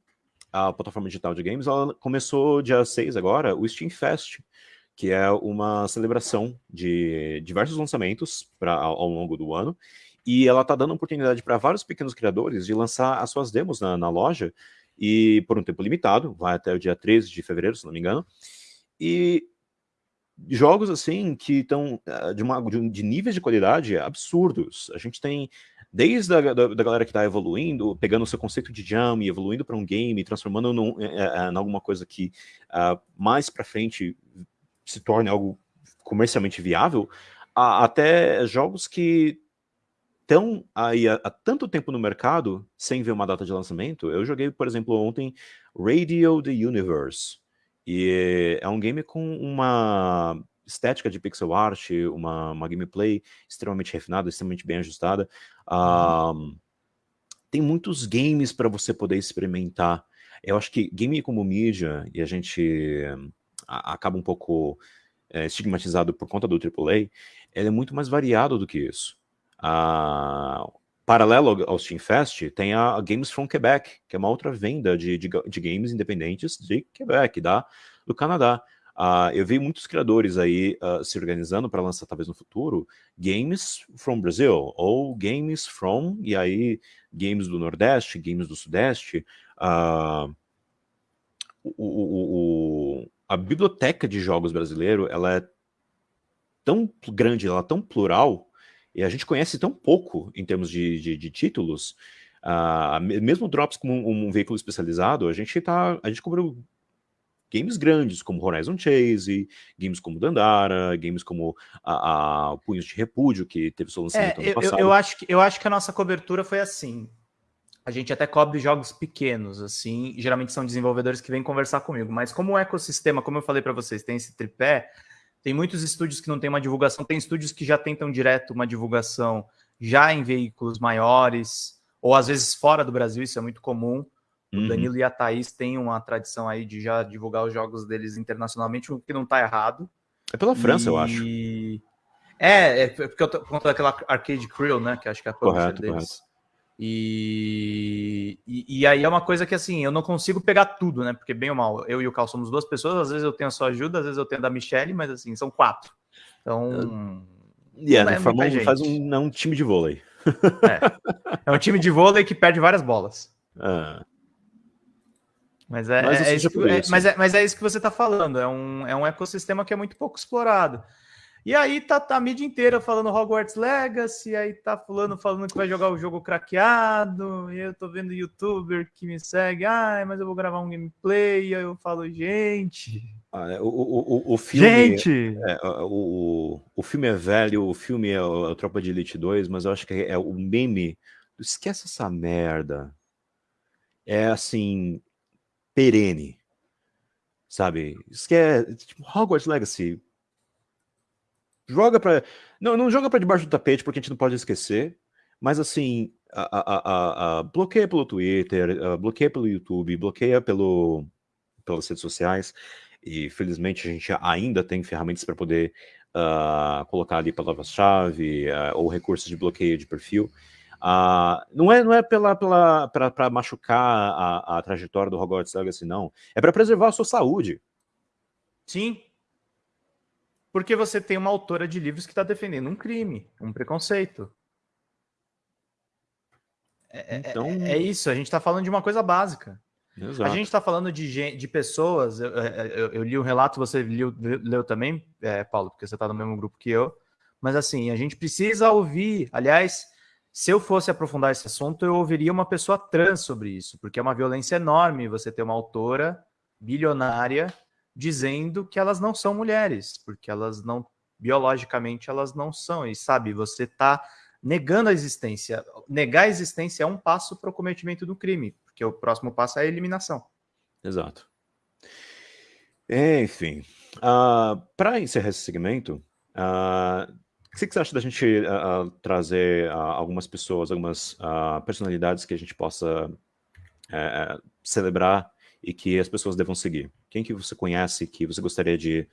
a plataforma digital de games, ela começou dia 6 agora, o Steam Fest, que é uma celebração de diversos lançamentos pra, ao, longo do ano, e ela está dando oportunidade para vários pequenos criadores de lançar as suas demos na, na, loja, e por um tempo limitado, vai até o dia 13 de fevereiro, se não me engano, e jogos assim que estão uh, de, de, de níveis de qualidade absurdos. A gente tem desde a da, da galera que está evoluindo, pegando o seu conceito de jam e evoluindo para um game, transformando num, é, em alguma coisa que uh, mais para frente se torne algo comercialmente viável, a, até jogos que estão aí há, há, tanto tempo no mercado sem ver uma data de lançamento. Eu joguei, por exemplo, ontem Radio The Universe, e é um game com uma estética de pixel art, uma, uma gameplay extremamente refinada, extremamente bem ajustada. Uh, tem muitos games para você poder experimentar. Eu acho que game como mídia, e a gente acaba um pouco é, estigmatizado por conta do AAA, ele é muito mais variado do que isso. Uh, paralelo ao Steam Fest, tem a Games from Quebec, que é uma outra venda de, de, de games independentes de Quebec, da, do Canadá. Uh, eu vi muitos criadores aí uh, se organizando para lançar, talvez no futuro, games from Brazil, ou games from, e aí, games do Nordeste, games do Sudeste. Uh, o, o, o, a biblioteca de jogos brasileiro, ela é tão grande, ela é tão plural, e a gente conhece tão pouco em termos de, de, de títulos, Uh, mesmo Drops como um, um, veículo especializado, a gente tá, a gente cobriu games grandes, como Horizon Chase, games como Dandara, games como a, a Punhos de Repúdio, que teve seu lançamento é, ano passado. Eu, eu, acho que, eu acho que a nossa cobertura foi assim. A gente até cobre jogos pequenos, assim, geralmente são desenvolvedores que vêm conversar comigo, mas como o ecossistema, como eu falei para vocês, tem esse tripé, tem muitos estúdios que não tem uma divulgação, tem estúdios que já tentam direto uma divulgação já em veículos maiores, ou às vezes fora do Brasil, isso é muito comum. O uhum. Danilo e a Thaís têm uma tradição aí de já divulgar os jogos deles internacionalmente, o que não está errado. É pela França, e... eu acho. É, é porque eu tô por conta daquela Arcade Crew, né? Que acho que é a correto, deles. Correto. E, e, e, aí é uma coisa que assim, eu não consigo pegar tudo, né? Porque bem ou mal, eu e o Cal somos duas pessoas, às vezes eu tenho a sua ajuda, às vezes eu tenho a da Michelle, mas assim, são quatro. Então. Yeah, é forma, faz um, é um time de vôlei. É. é um time de vôlei que perde várias bolas. Ah. Mas é, é, é isso que, é, mas, é, mas é isso que você está falando. É um, é um ecossistema que é muito pouco explorado. E aí tá, tá, a mídia inteira falando Hogwarts Legacy, aí tá fulano falando que vai jogar o jogo craqueado, e eu tô vendo youtuber que me segue, ah, mas eu vou gravar um gameplay, e aí eu falo, gente... Ah, é, o, o, o filme... Gente! É, o, o filme é velho, o filme é o, é Tropa de Elite 2, mas eu acho que é o meme... Esquece essa merda. É assim, perene. Sabe? É. Tipo, Hogwarts Legacy. Joga para não, não joga para debaixo do tapete porque a gente não pode esquecer, mas assim, a, a, a, bloqueia pelo Twitter, bloqueia pelo YouTube, bloqueia pelo, pelas redes sociais, e felizmente a gente ainda tem ferramentas para poder uh, colocar ali palavras-chave uh, ou recursos de bloqueio de perfil. Uh, não é, não é pela, para machucar a, a, trajetória do Hogwarts Legacy, não. É para preservar a sua saúde. Sim. Porque você tem uma autora de livros que está defendendo um crime, um preconceito. É, é então... é, é isso, a gente está falando de uma coisa básica. Exato. A gente está falando de, de pessoas. Eu, eu, eu, li o um relato, você leu, leu também, é, Paulo, porque você está no mesmo grupo que eu. Mas assim, a gente precisa ouvir. Aliás, se eu fosse aprofundar esse assunto, eu ouviria uma pessoa trans sobre isso, porque é uma violência enorme você ter uma autora bilionária dizendo que elas não são mulheres, porque elas não, biologicamente, elas não são. E sabe, você está negando a existência. Negar a existência é um passo para o cometimento do crime, porque o próximo passo é a eliminação. Exato. Enfim, uh, para encerrar esse segmento, uh, o que você acha da gente uh, trazer algumas pessoas, algumas personalidades que a gente possa eh, celebrar e que as pessoas devam seguir? Quem que você conhece que você gostaria de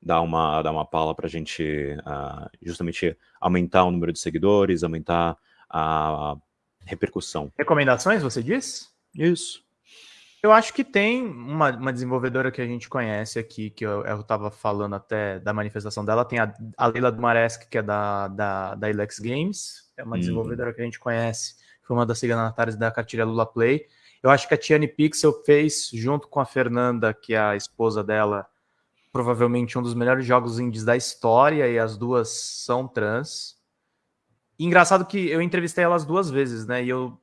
dar uma, dar uma pala para a gente uh, justamente aumentar o número de seguidores, aumentar a repercussão. Recomendações, você diz? Isso. Eu acho que tem uma, uma desenvolvedora que a gente conhece aqui, que eu estava falando até da manifestação dela, tem a, a Leila Dumaresque, que é da, da, da Ilex Games, é uma uhum. desenvolvedora que a gente conhece, foi uma das signatárias da cartilha Lula Play. Eu acho que a Tiane Pixel fez, junto com a Fernanda, que é a esposa dela, provavelmente um dos melhores jogos indies da história, e as duas são trans. E engraçado que eu entrevistei elas duas vezes, né? E eu,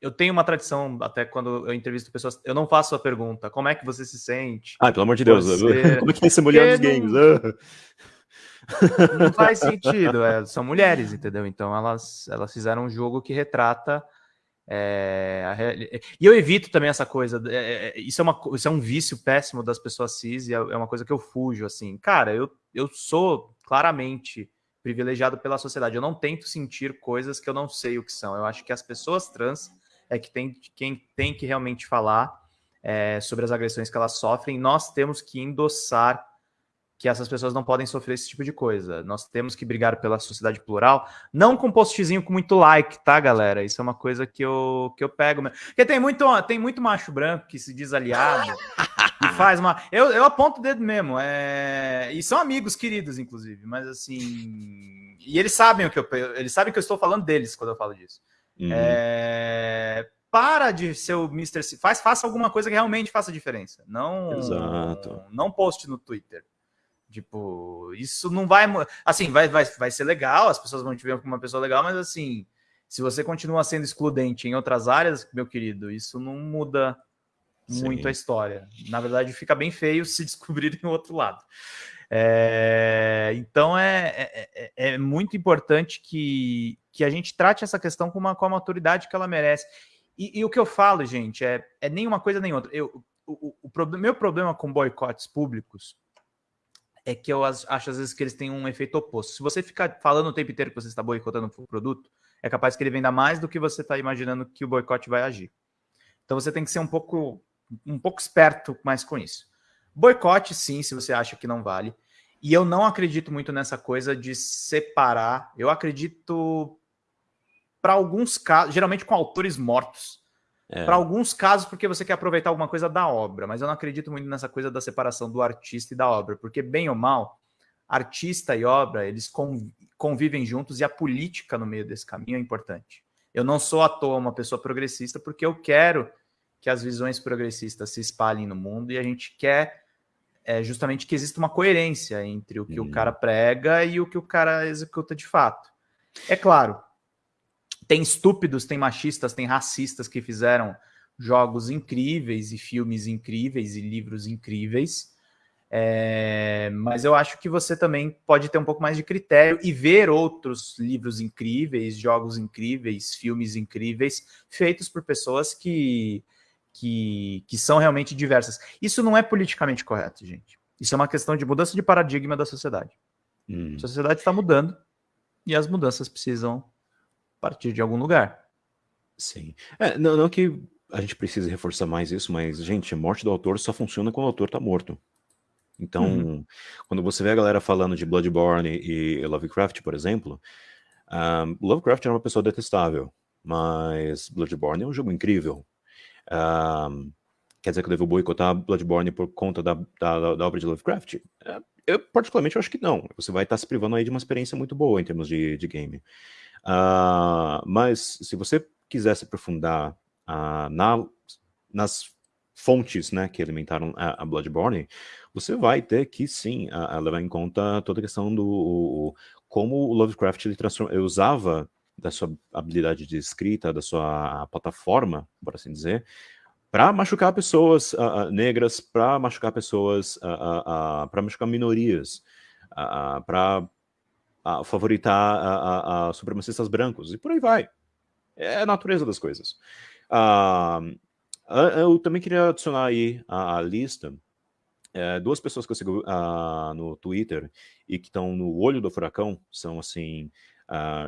eu tenho uma tradição, até quando eu entrevisto pessoas, eu não faço a pergunta, como é que você se sente? Ah, pelo amor de Deus, você... como é que é ser mulher nos games? Não faz sentido, é, são mulheres, entendeu? Então elas, elas fizeram um jogo que retrata é, a, e eu evito também essa coisa. É, é, isso, é uma, isso é um vício péssimo das pessoas cis e é, é uma coisa que eu fujo. Assim, cara, eu, eu sou claramente privilegiado pela sociedade. Eu não tento sentir coisas que eu não sei o que são. Eu acho que as pessoas trans é que tem quem tem que realmente falar é, sobre as agressões que elas sofrem. Nós temos que endossar que essas pessoas não podem sofrer esse tipo de coisa. Nós temos que brigar pela sociedade plural, não com postzinho com muito like, tá, galera? Isso é uma coisa que eu, que eu pego. Porque tem muito, tem muito macho branco que se diz aliado e faz uma. Eu, eu aponto o dedo mesmo. É... E são amigos queridos, inclusive, mas assim. E eles sabem o que eu. Eles sabem que eu estou falando deles quando eu falo disso. Uhum. É para de ser o Mr. C. Faz, faça alguma coisa que realmente faça diferença. Não, Exato. não poste no Twitter. Tipo, isso não vai. Assim, vai, vai, vai ser legal, as pessoas vão te ver como uma pessoa legal, mas assim, se você continua sendo excludente em outras áreas, meu querido, isso não muda Sim. muito a história. Na verdade, fica bem feio se descobrir em outro lado. É, então é, é, é, é, muito importante que, que a gente trate essa questão com, uma, com a maturidade que ela merece. E, e o que eu falo, gente, é, é nem uma coisa nem outra. Eu, o, o, o meu problema com boicotes públicos é que eu acho às vezes que eles têm um efeito oposto. Se você ficar falando o tempo inteiro que você está boicotando o produto, é capaz que ele venda mais do que você está imaginando que o boicote vai agir. Então você tem que ser um pouco, um pouco esperto mais com isso. Boicote, sim, se você acha que não vale. E eu não acredito muito nessa coisa de separar. Eu acredito para alguns casos, geralmente com autores mortos. É. Para alguns casos, porque você quer aproveitar alguma coisa da obra, mas eu não acredito muito nessa coisa da separação do artista e da obra, porque, bem ou mal, artista e obra, eles convivem juntos e a política no meio desse caminho é importante. Eu não sou à toa uma pessoa progressista, porque eu quero que as visões progressistas se espalhem no mundo e a gente quer é, justamente que exista uma coerência entre o que hum. o cara prega e o que o cara executa de fato. É claro, tem estúpidos, tem machistas, tem racistas que fizeram jogos incríveis e filmes incríveis e livros incríveis. É, mas eu acho que você também pode ter um pouco mais de critério e ver outros livros incríveis, jogos incríveis, filmes incríveis, feitos por pessoas que, que, que são realmente diversas. Isso não é politicamente correto, gente. Isso é uma questão de mudança de paradigma da sociedade. Hum. A sociedade está mudando e as mudanças precisam partir de algum lugar. Sim. É, não, não que a gente precise reforçar mais isso, mas, gente, a morte do autor só funciona quando o autor está morto. Então, uhum. quando você vê a galera falando de Bloodborne e Lovecraft, por exemplo, um, Lovecraft era uma pessoa detestável, mas Bloodborne é um jogo incrível. Um, quer dizer que eu devo boicotar Bloodborne por conta da, da, da obra de Lovecraft? É, eu, particularmente, acho que não. Você vai estar se privando aí de uma experiência muito boa em termos de, de game. Uh, mas, se você quiser se aprofundar uh, na, nas fontes né, que alimentaram a, a, Bloodborne, você vai ter que, sim, a, a levar em conta toda a questão do o, como o Lovecraft ele, transforma, ele usava da sua habilidade de escrita, da sua plataforma, por assim dizer, para machucar pessoas uh, negras, para machucar pessoas, para machucar minorias, para favoritar supremacistas brancos, e por aí vai. É a natureza das coisas. eu também queria adicionar aí a, lista é, duas pessoas que eu sigo no Twitter e que estão no olho do furacão, são assim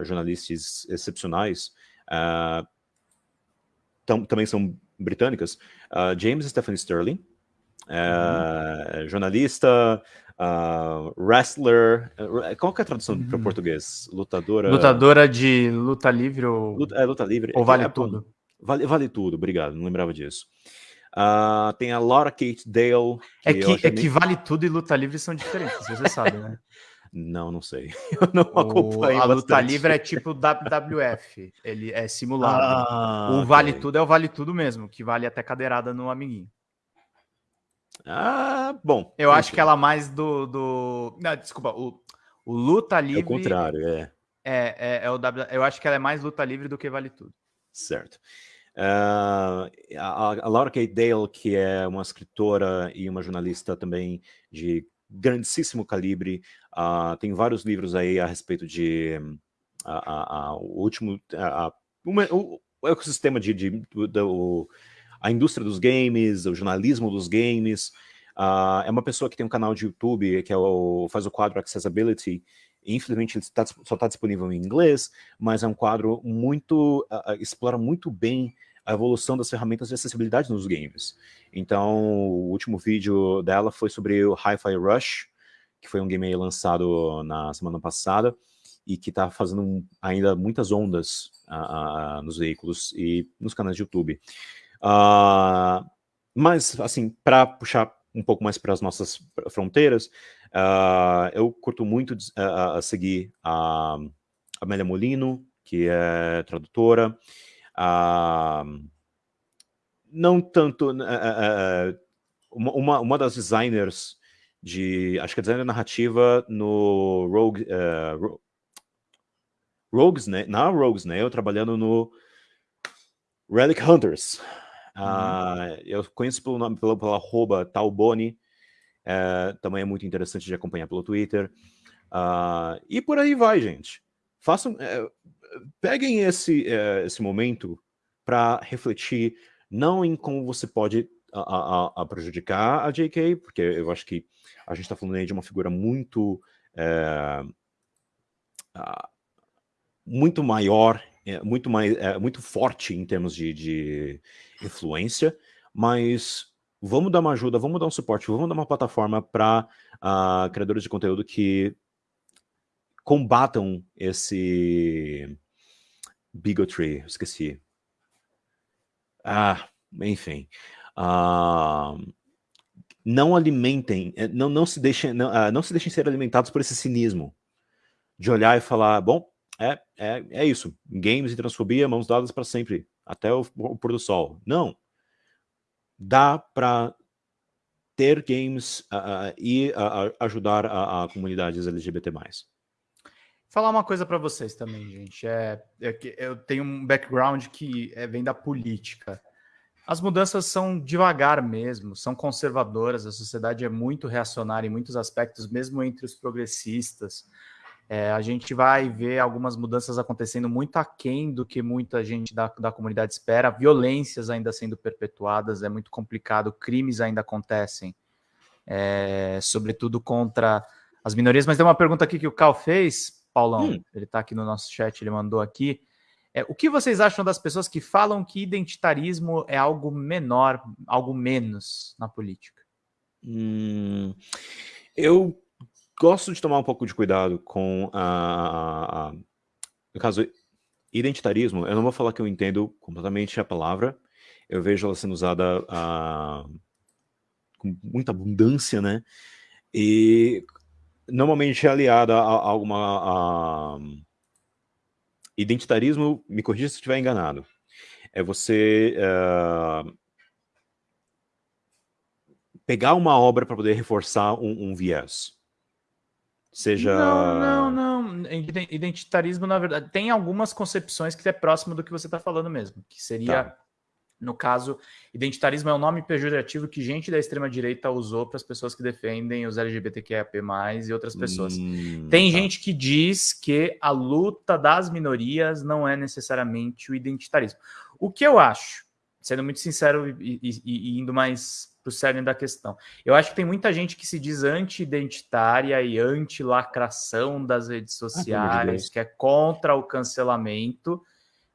jornalistas excepcionais, tam, também são britânicas, uh, James Stephanie Sterling, uh, jornalista, uh, wrestler, qual que é a tradução uhum. para português? Lutadora... Lutadora de luta livre ou... Luta, é, luta livre. Ou vale é, tudo? Vale, vale tudo, obrigado, não lembrava disso. Uh, tem a Laura Kate Dale. Que é, que, é que vale tudo e luta livre são diferentes, você sabe, né? Não, não sei. Eu não acompanho. O, a luta livre é tipo WWF. Ele é simulado. Ah, o Vale Tudo é o Vale Tudo mesmo, que vale até cadeirada no amiguinho. Ah, bom. Eu acho que ela mais do. do... Não, desculpa, o, o Luta Livre. É o contrário, é. É, é, é o w... Eu acho que ela é mais luta livre do que vale tudo. Certo. Uh, a, a Laura Kate Dale, que é uma escritora e uma jornalista também de grandíssimo calibre, uh, tem vários livros aí a respeito de uh, o último, uma, o, o, ecossistema de, de do, a indústria dos games, o jornalismo dos games, uh, é uma pessoa que tem um canal de YouTube que é o, faz o quadro Accessibility, infelizmente ele tá, só está disponível em inglês, mas é um quadro muito, explora muito bem a evolução das ferramentas de acessibilidade nos games. Então, o último vídeo dela foi sobre o Hi-Fi Rush, que foi um game lançado na semana passada, e que está fazendo ainda muitas ondas uh, uh, nos veículos e nos canais de YouTube. Uh, mas, assim, para puxar um pouco mais para as nossas fronteiras, eu curto muito seguir a Amélia Molino, que é tradutora, Uh, não tanto... Uh, uma, uma das designers de... Acho que é designer narrativa no Rogue... Uh, Rogues, né? Na Rogues, né? Eu trabalhando no Relic Hunters. Uhum. eu conheço pelo nome, pela, pela arroba Talboni. também é muito interessante de acompanhar pelo Twitter. e por aí vai, gente. Façam peguem esse, uh, esse momento para refletir não em como você pode a, a, a, prejudicar a JK, porque eu acho que a gente está falando aí de uma figura muito é, muito maior, é, muito mais, é, muito forte em termos de, de influência, mas vamos dar uma ajuda, vamos dar um suporte, vamos dar uma plataforma para uh, criadores de conteúdo que combatam esse bigotry, esqueci. Ah, enfim. Uh, não alimentem, eh, não, não, se deixem, não, uh, não se deixem ser alimentados por esse cinismo de olhar e falar, bom, é, é, é isso, games e transfobia, mãos dadas para sempre, até o, o pôr do sol. Não. Dá para ter games uh, e ajudar a, a comunidades LGBT+. Falar uma coisa para vocês também, gente. É, é, que eu tenho um background que é, vem da política. As mudanças são devagar mesmo, são conservadoras, a sociedade é muito reacionária em muitos aspectos, mesmo entre os progressistas. É, a gente vai ver algumas mudanças acontecendo muito aquém do que muita gente da, da comunidade espera, violências ainda sendo perpetuadas, é muito complicado, crimes ainda acontecem, é, sobretudo contra as minorias, mas tem uma pergunta aqui que o Cal fez, Paulão, hum. ele está aqui no nosso chat, ele mandou aqui. É, o que vocês acham das pessoas que falam que identitarismo é algo menor, algo menos na política? Hum, eu gosto de tomar um pouco de cuidado com a, a, no caso identitarismo. Eu não vou falar que eu entendo completamente a palavra. Eu vejo ela sendo usada a, com muita abundância, né? E normalmente é aliada a, a alguma a, identitarismo. Me corrija se estiver enganado. É você uh, pegar uma obra para poder reforçar um, um, viés. Seja. Não, não, não. Identitarismo, na verdade, tem algumas concepções que é próximo do que você está falando mesmo, que seria. Tá no caso, identitarismo é um nome pejorativo que gente da extrema-direita usou para as pessoas que defendem os LGBTQIAP+, e outras pessoas. Hum, Tem tá. gente que diz que a luta das minorias não é necessariamente o identitarismo. O que eu acho, sendo muito sincero e, e, e indo mais o cerne da questão, eu acho que tem muita gente que se diz anti-identitária e anti-lacração das redes ah, sociais, ah, que é contra o cancelamento,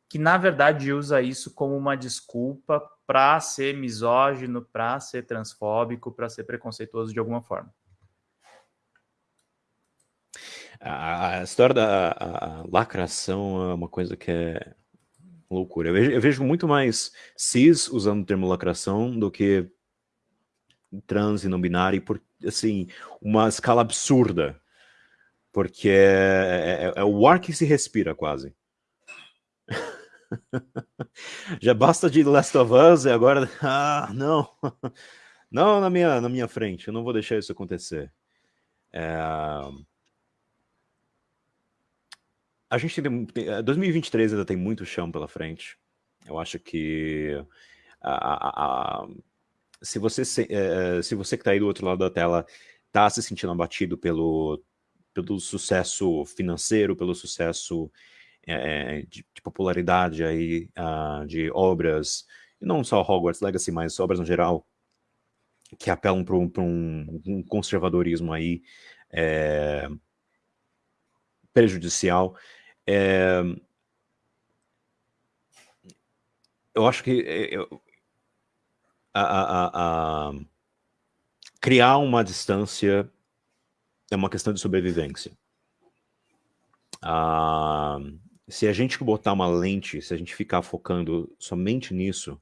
que na verdade usa isso como uma desculpa para ser misógino, para ser transfóbico, para ser preconceituoso de alguma forma. A, história da a, a lacração é uma coisa que é loucura. Eu vejo, eu vejo, muito mais cis usando o termo lacração do que trans e não binário, por assim, uma escala absurda. Porque é, é, é o ar que se respira quase. Já basta de Last of Us e agora... Ah, não. Não na minha, na minha frente. Eu não vou deixar isso acontecer. É... A gente tem... 2023 ainda tem muito chão pela frente. Eu acho que... A, a, a... Se você, se, é, se você que está aí do outro lado da tela está se sentindo abatido pelo, pelo sucesso financeiro, pelo sucesso é, de, de, popularidade aí, uh, de obras, e não só Hogwarts Legacy, mas obras no geral, que apelam para um, um, conservadorismo aí é, prejudicial. É, eu acho que eu, a, a, a, criar uma distância é uma questão de sobrevivência. Ah, se a gente botar uma lente, se a gente ficar focando somente nisso,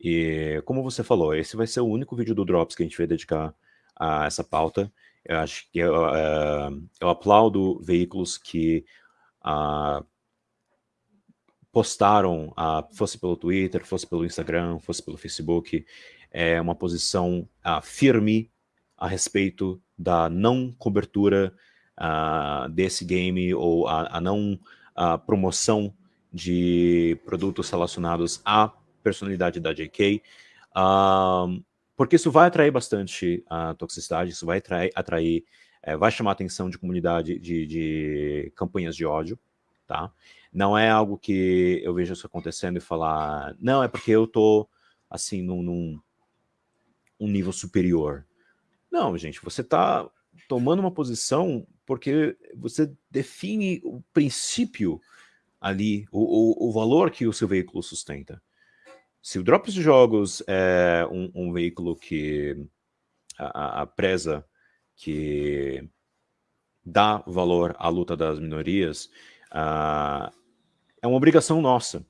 e como você falou, esse vai ser o único vídeo do Drops que a gente vai dedicar a essa pauta. Eu acho que eu, uh, eu aplaudo veículos que uh, postaram, uh, fosse pelo Twitter, fosse pelo Instagram, fosse pelo Facebook, é uma posição firme a respeito da não cobertura desse game ou a, a não a promoção de produtos relacionados à personalidade da JK, uh, porque isso vai atrair bastante a toxicidade, isso vai atrair, atrair é, vai chamar a atenção de comunidade de, de, campanhas de ódio, tá? Não é algo que eu vejo isso acontecendo e falar, não, é porque eu tô, assim, num, num um nível superior. Não, gente, você tá tomando uma posição porque você define o princípio ali, o, o, o valor que o seu veículo sustenta. Se o Drops de Jogos é um, um veículo que a, a, preza, que dá valor à luta das minorias, uh, é uma obrigação nossa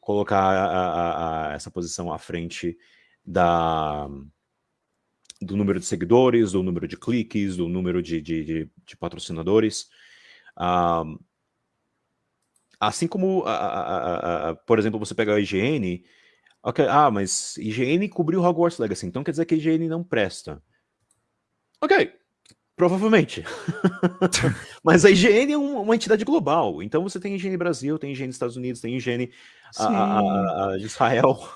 colocar a, essa posição à frente da, do número de seguidores, do número de cliques, do número de, de, de, de patrocinadores. Um, assim como, a, a, a, por exemplo, você pega a IGN, okay, ah, mas IGN cobriu Hogwarts Legacy, então quer dizer que a IGN não presta. Ok, provavelmente. mas a IGN é um, uma entidade global, então você tem IGN Brasil, tem IGN Estados Unidos, tem IGN de Israel,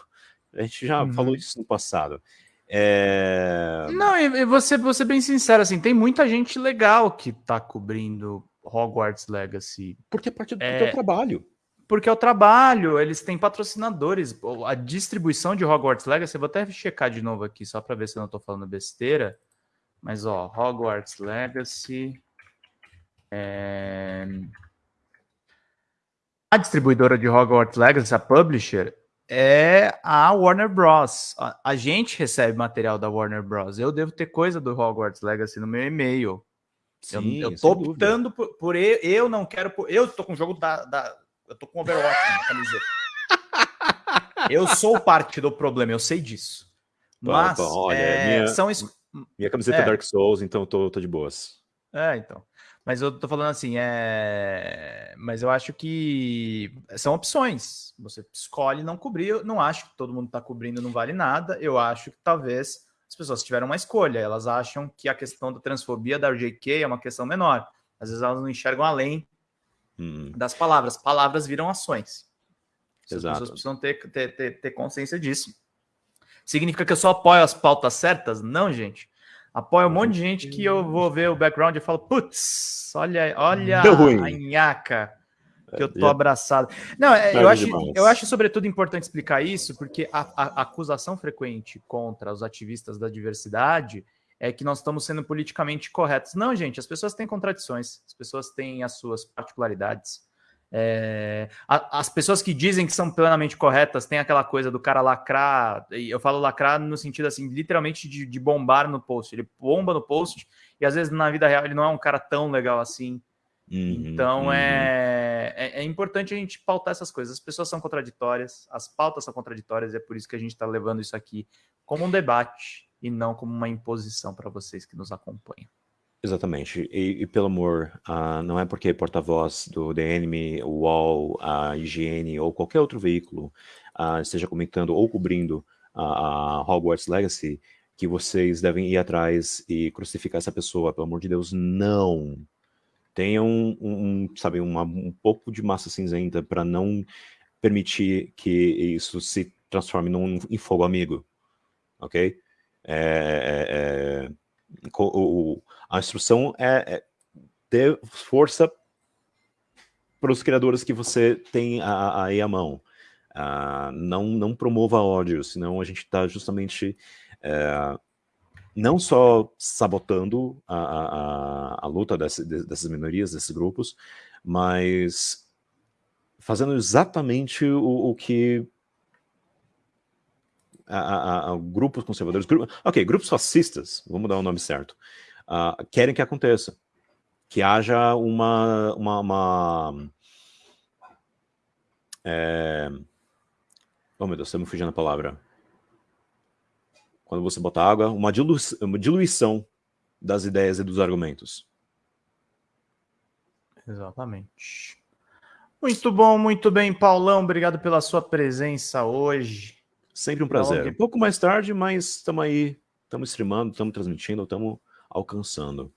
a gente já uhum. falou isso no passado. É... Não, e você, você bem sincero, assim, tem muita gente legal que tá cobrindo Hogwarts Legacy. Porque é parte do é... teu trabalho. Porque é o trabalho, eles têm patrocinadores. A distribuição de Hogwarts Legacy, eu vou até checar de novo aqui, só para ver se eu não tô falando besteira. Mas, ó, Hogwarts Legacy. É... A distribuidora de Hogwarts Legacy, a publisher, é a Warner Bros. A, a, gente recebe material da Warner Bros. Eu devo ter coisa do Hogwarts Legacy no meu e-mail. Sim, eu, eu tô optando por, por, eu, eu não quero. Por, eu tô com o jogo da, da. Eu tô com Overwatch na camiseta. eu sou parte do problema, eu sei disso. Mas bom, olha, é, minha, são. Minha camiseta é, é Dark Souls, então eu tô, tô de boas. É, então. Mas eu tô falando assim, é. Mas eu acho que são opções. Você escolhe não cobrir. Eu não acho que todo mundo tá cobrindo não vale nada. Eu acho que talvez as pessoas tiveram uma escolha. Elas acham que a questão da transfobia da RJK é uma questão menor. Às vezes elas não enxergam além hum. das palavras. Palavras viram ações. Exato. As pessoas precisam ter, ter, ter, ter consciência disso. Significa que eu só apoio as pautas certas? Não, gente. Apoio um monte de gente que eu vou ver o background e falo, putz, olha, olha a nhaca que eu tô abraçado. Não, é, eu acho, eu acho sobretudo importante explicar isso, porque a, a, acusação frequente contra os ativistas da diversidade é que nós estamos sendo politicamente corretos. Não, gente, as pessoas têm contradições, as pessoas têm as suas particularidades. É, a, as pessoas que dizem que são plenamente corretas têm aquela coisa do cara lacrar, e eu falo lacrar no sentido assim, literalmente de, de, bombar no post. Ele bomba no post e às vezes na vida real ele não é um cara tão legal assim. Uhum, então uhum. É, é, é, importante a gente pautar essas coisas. As pessoas são contraditórias, as pautas são contraditórias, e é por isso que a gente está levando isso aqui como um debate e não como uma imposição para vocês que nos acompanham. Exatamente. E, e pelo amor, uh, não é porque porta-voz do The Enemy, UOL, a IGN ou qualquer outro veículo uh, esteja comentando ou cobrindo a Hogwarts Legacy que vocês devem ir atrás e crucificar essa pessoa. Pelo amor de Deus, não. Tenham um, um sabe, uma, um pouco de massa cinzenta para não permitir que isso se transforme num, em fogo amigo. Ok? É, é, é o, a instrução é, é ter força para os criadores que você tem aí à mão. Uh, não, não promova ódio, senão a gente está justamente uh, não só sabotando a, a, a luta desse, dessas minorias, desses grupos, mas fazendo exatamente o, o que a, a, grupos conservadores, ok, grupos fascistas, vamos dar o nome certo, uh, querem que aconteça. Que haja uma... uma, uma é... Oh, meu Deus, você me fugindo a palavra. Quando você bota água, uma, dilu uma diluição das ideias e dos argumentos. Exatamente. Muito bom, muito bem, Paulão. Obrigado pela sua presença hoje. Sempre um prazer. Um pouco mais tarde, mas estamos aí, estamos streamando, estamos transmitindo, estamos alcançando.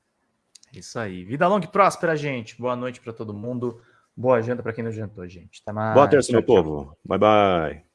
Isso aí. Vida longa e próspera, gente. Boa noite para todo mundo. Boa janta para quem não jantou, gente. Até mais. Boa terça, meu povo. Bye, bye.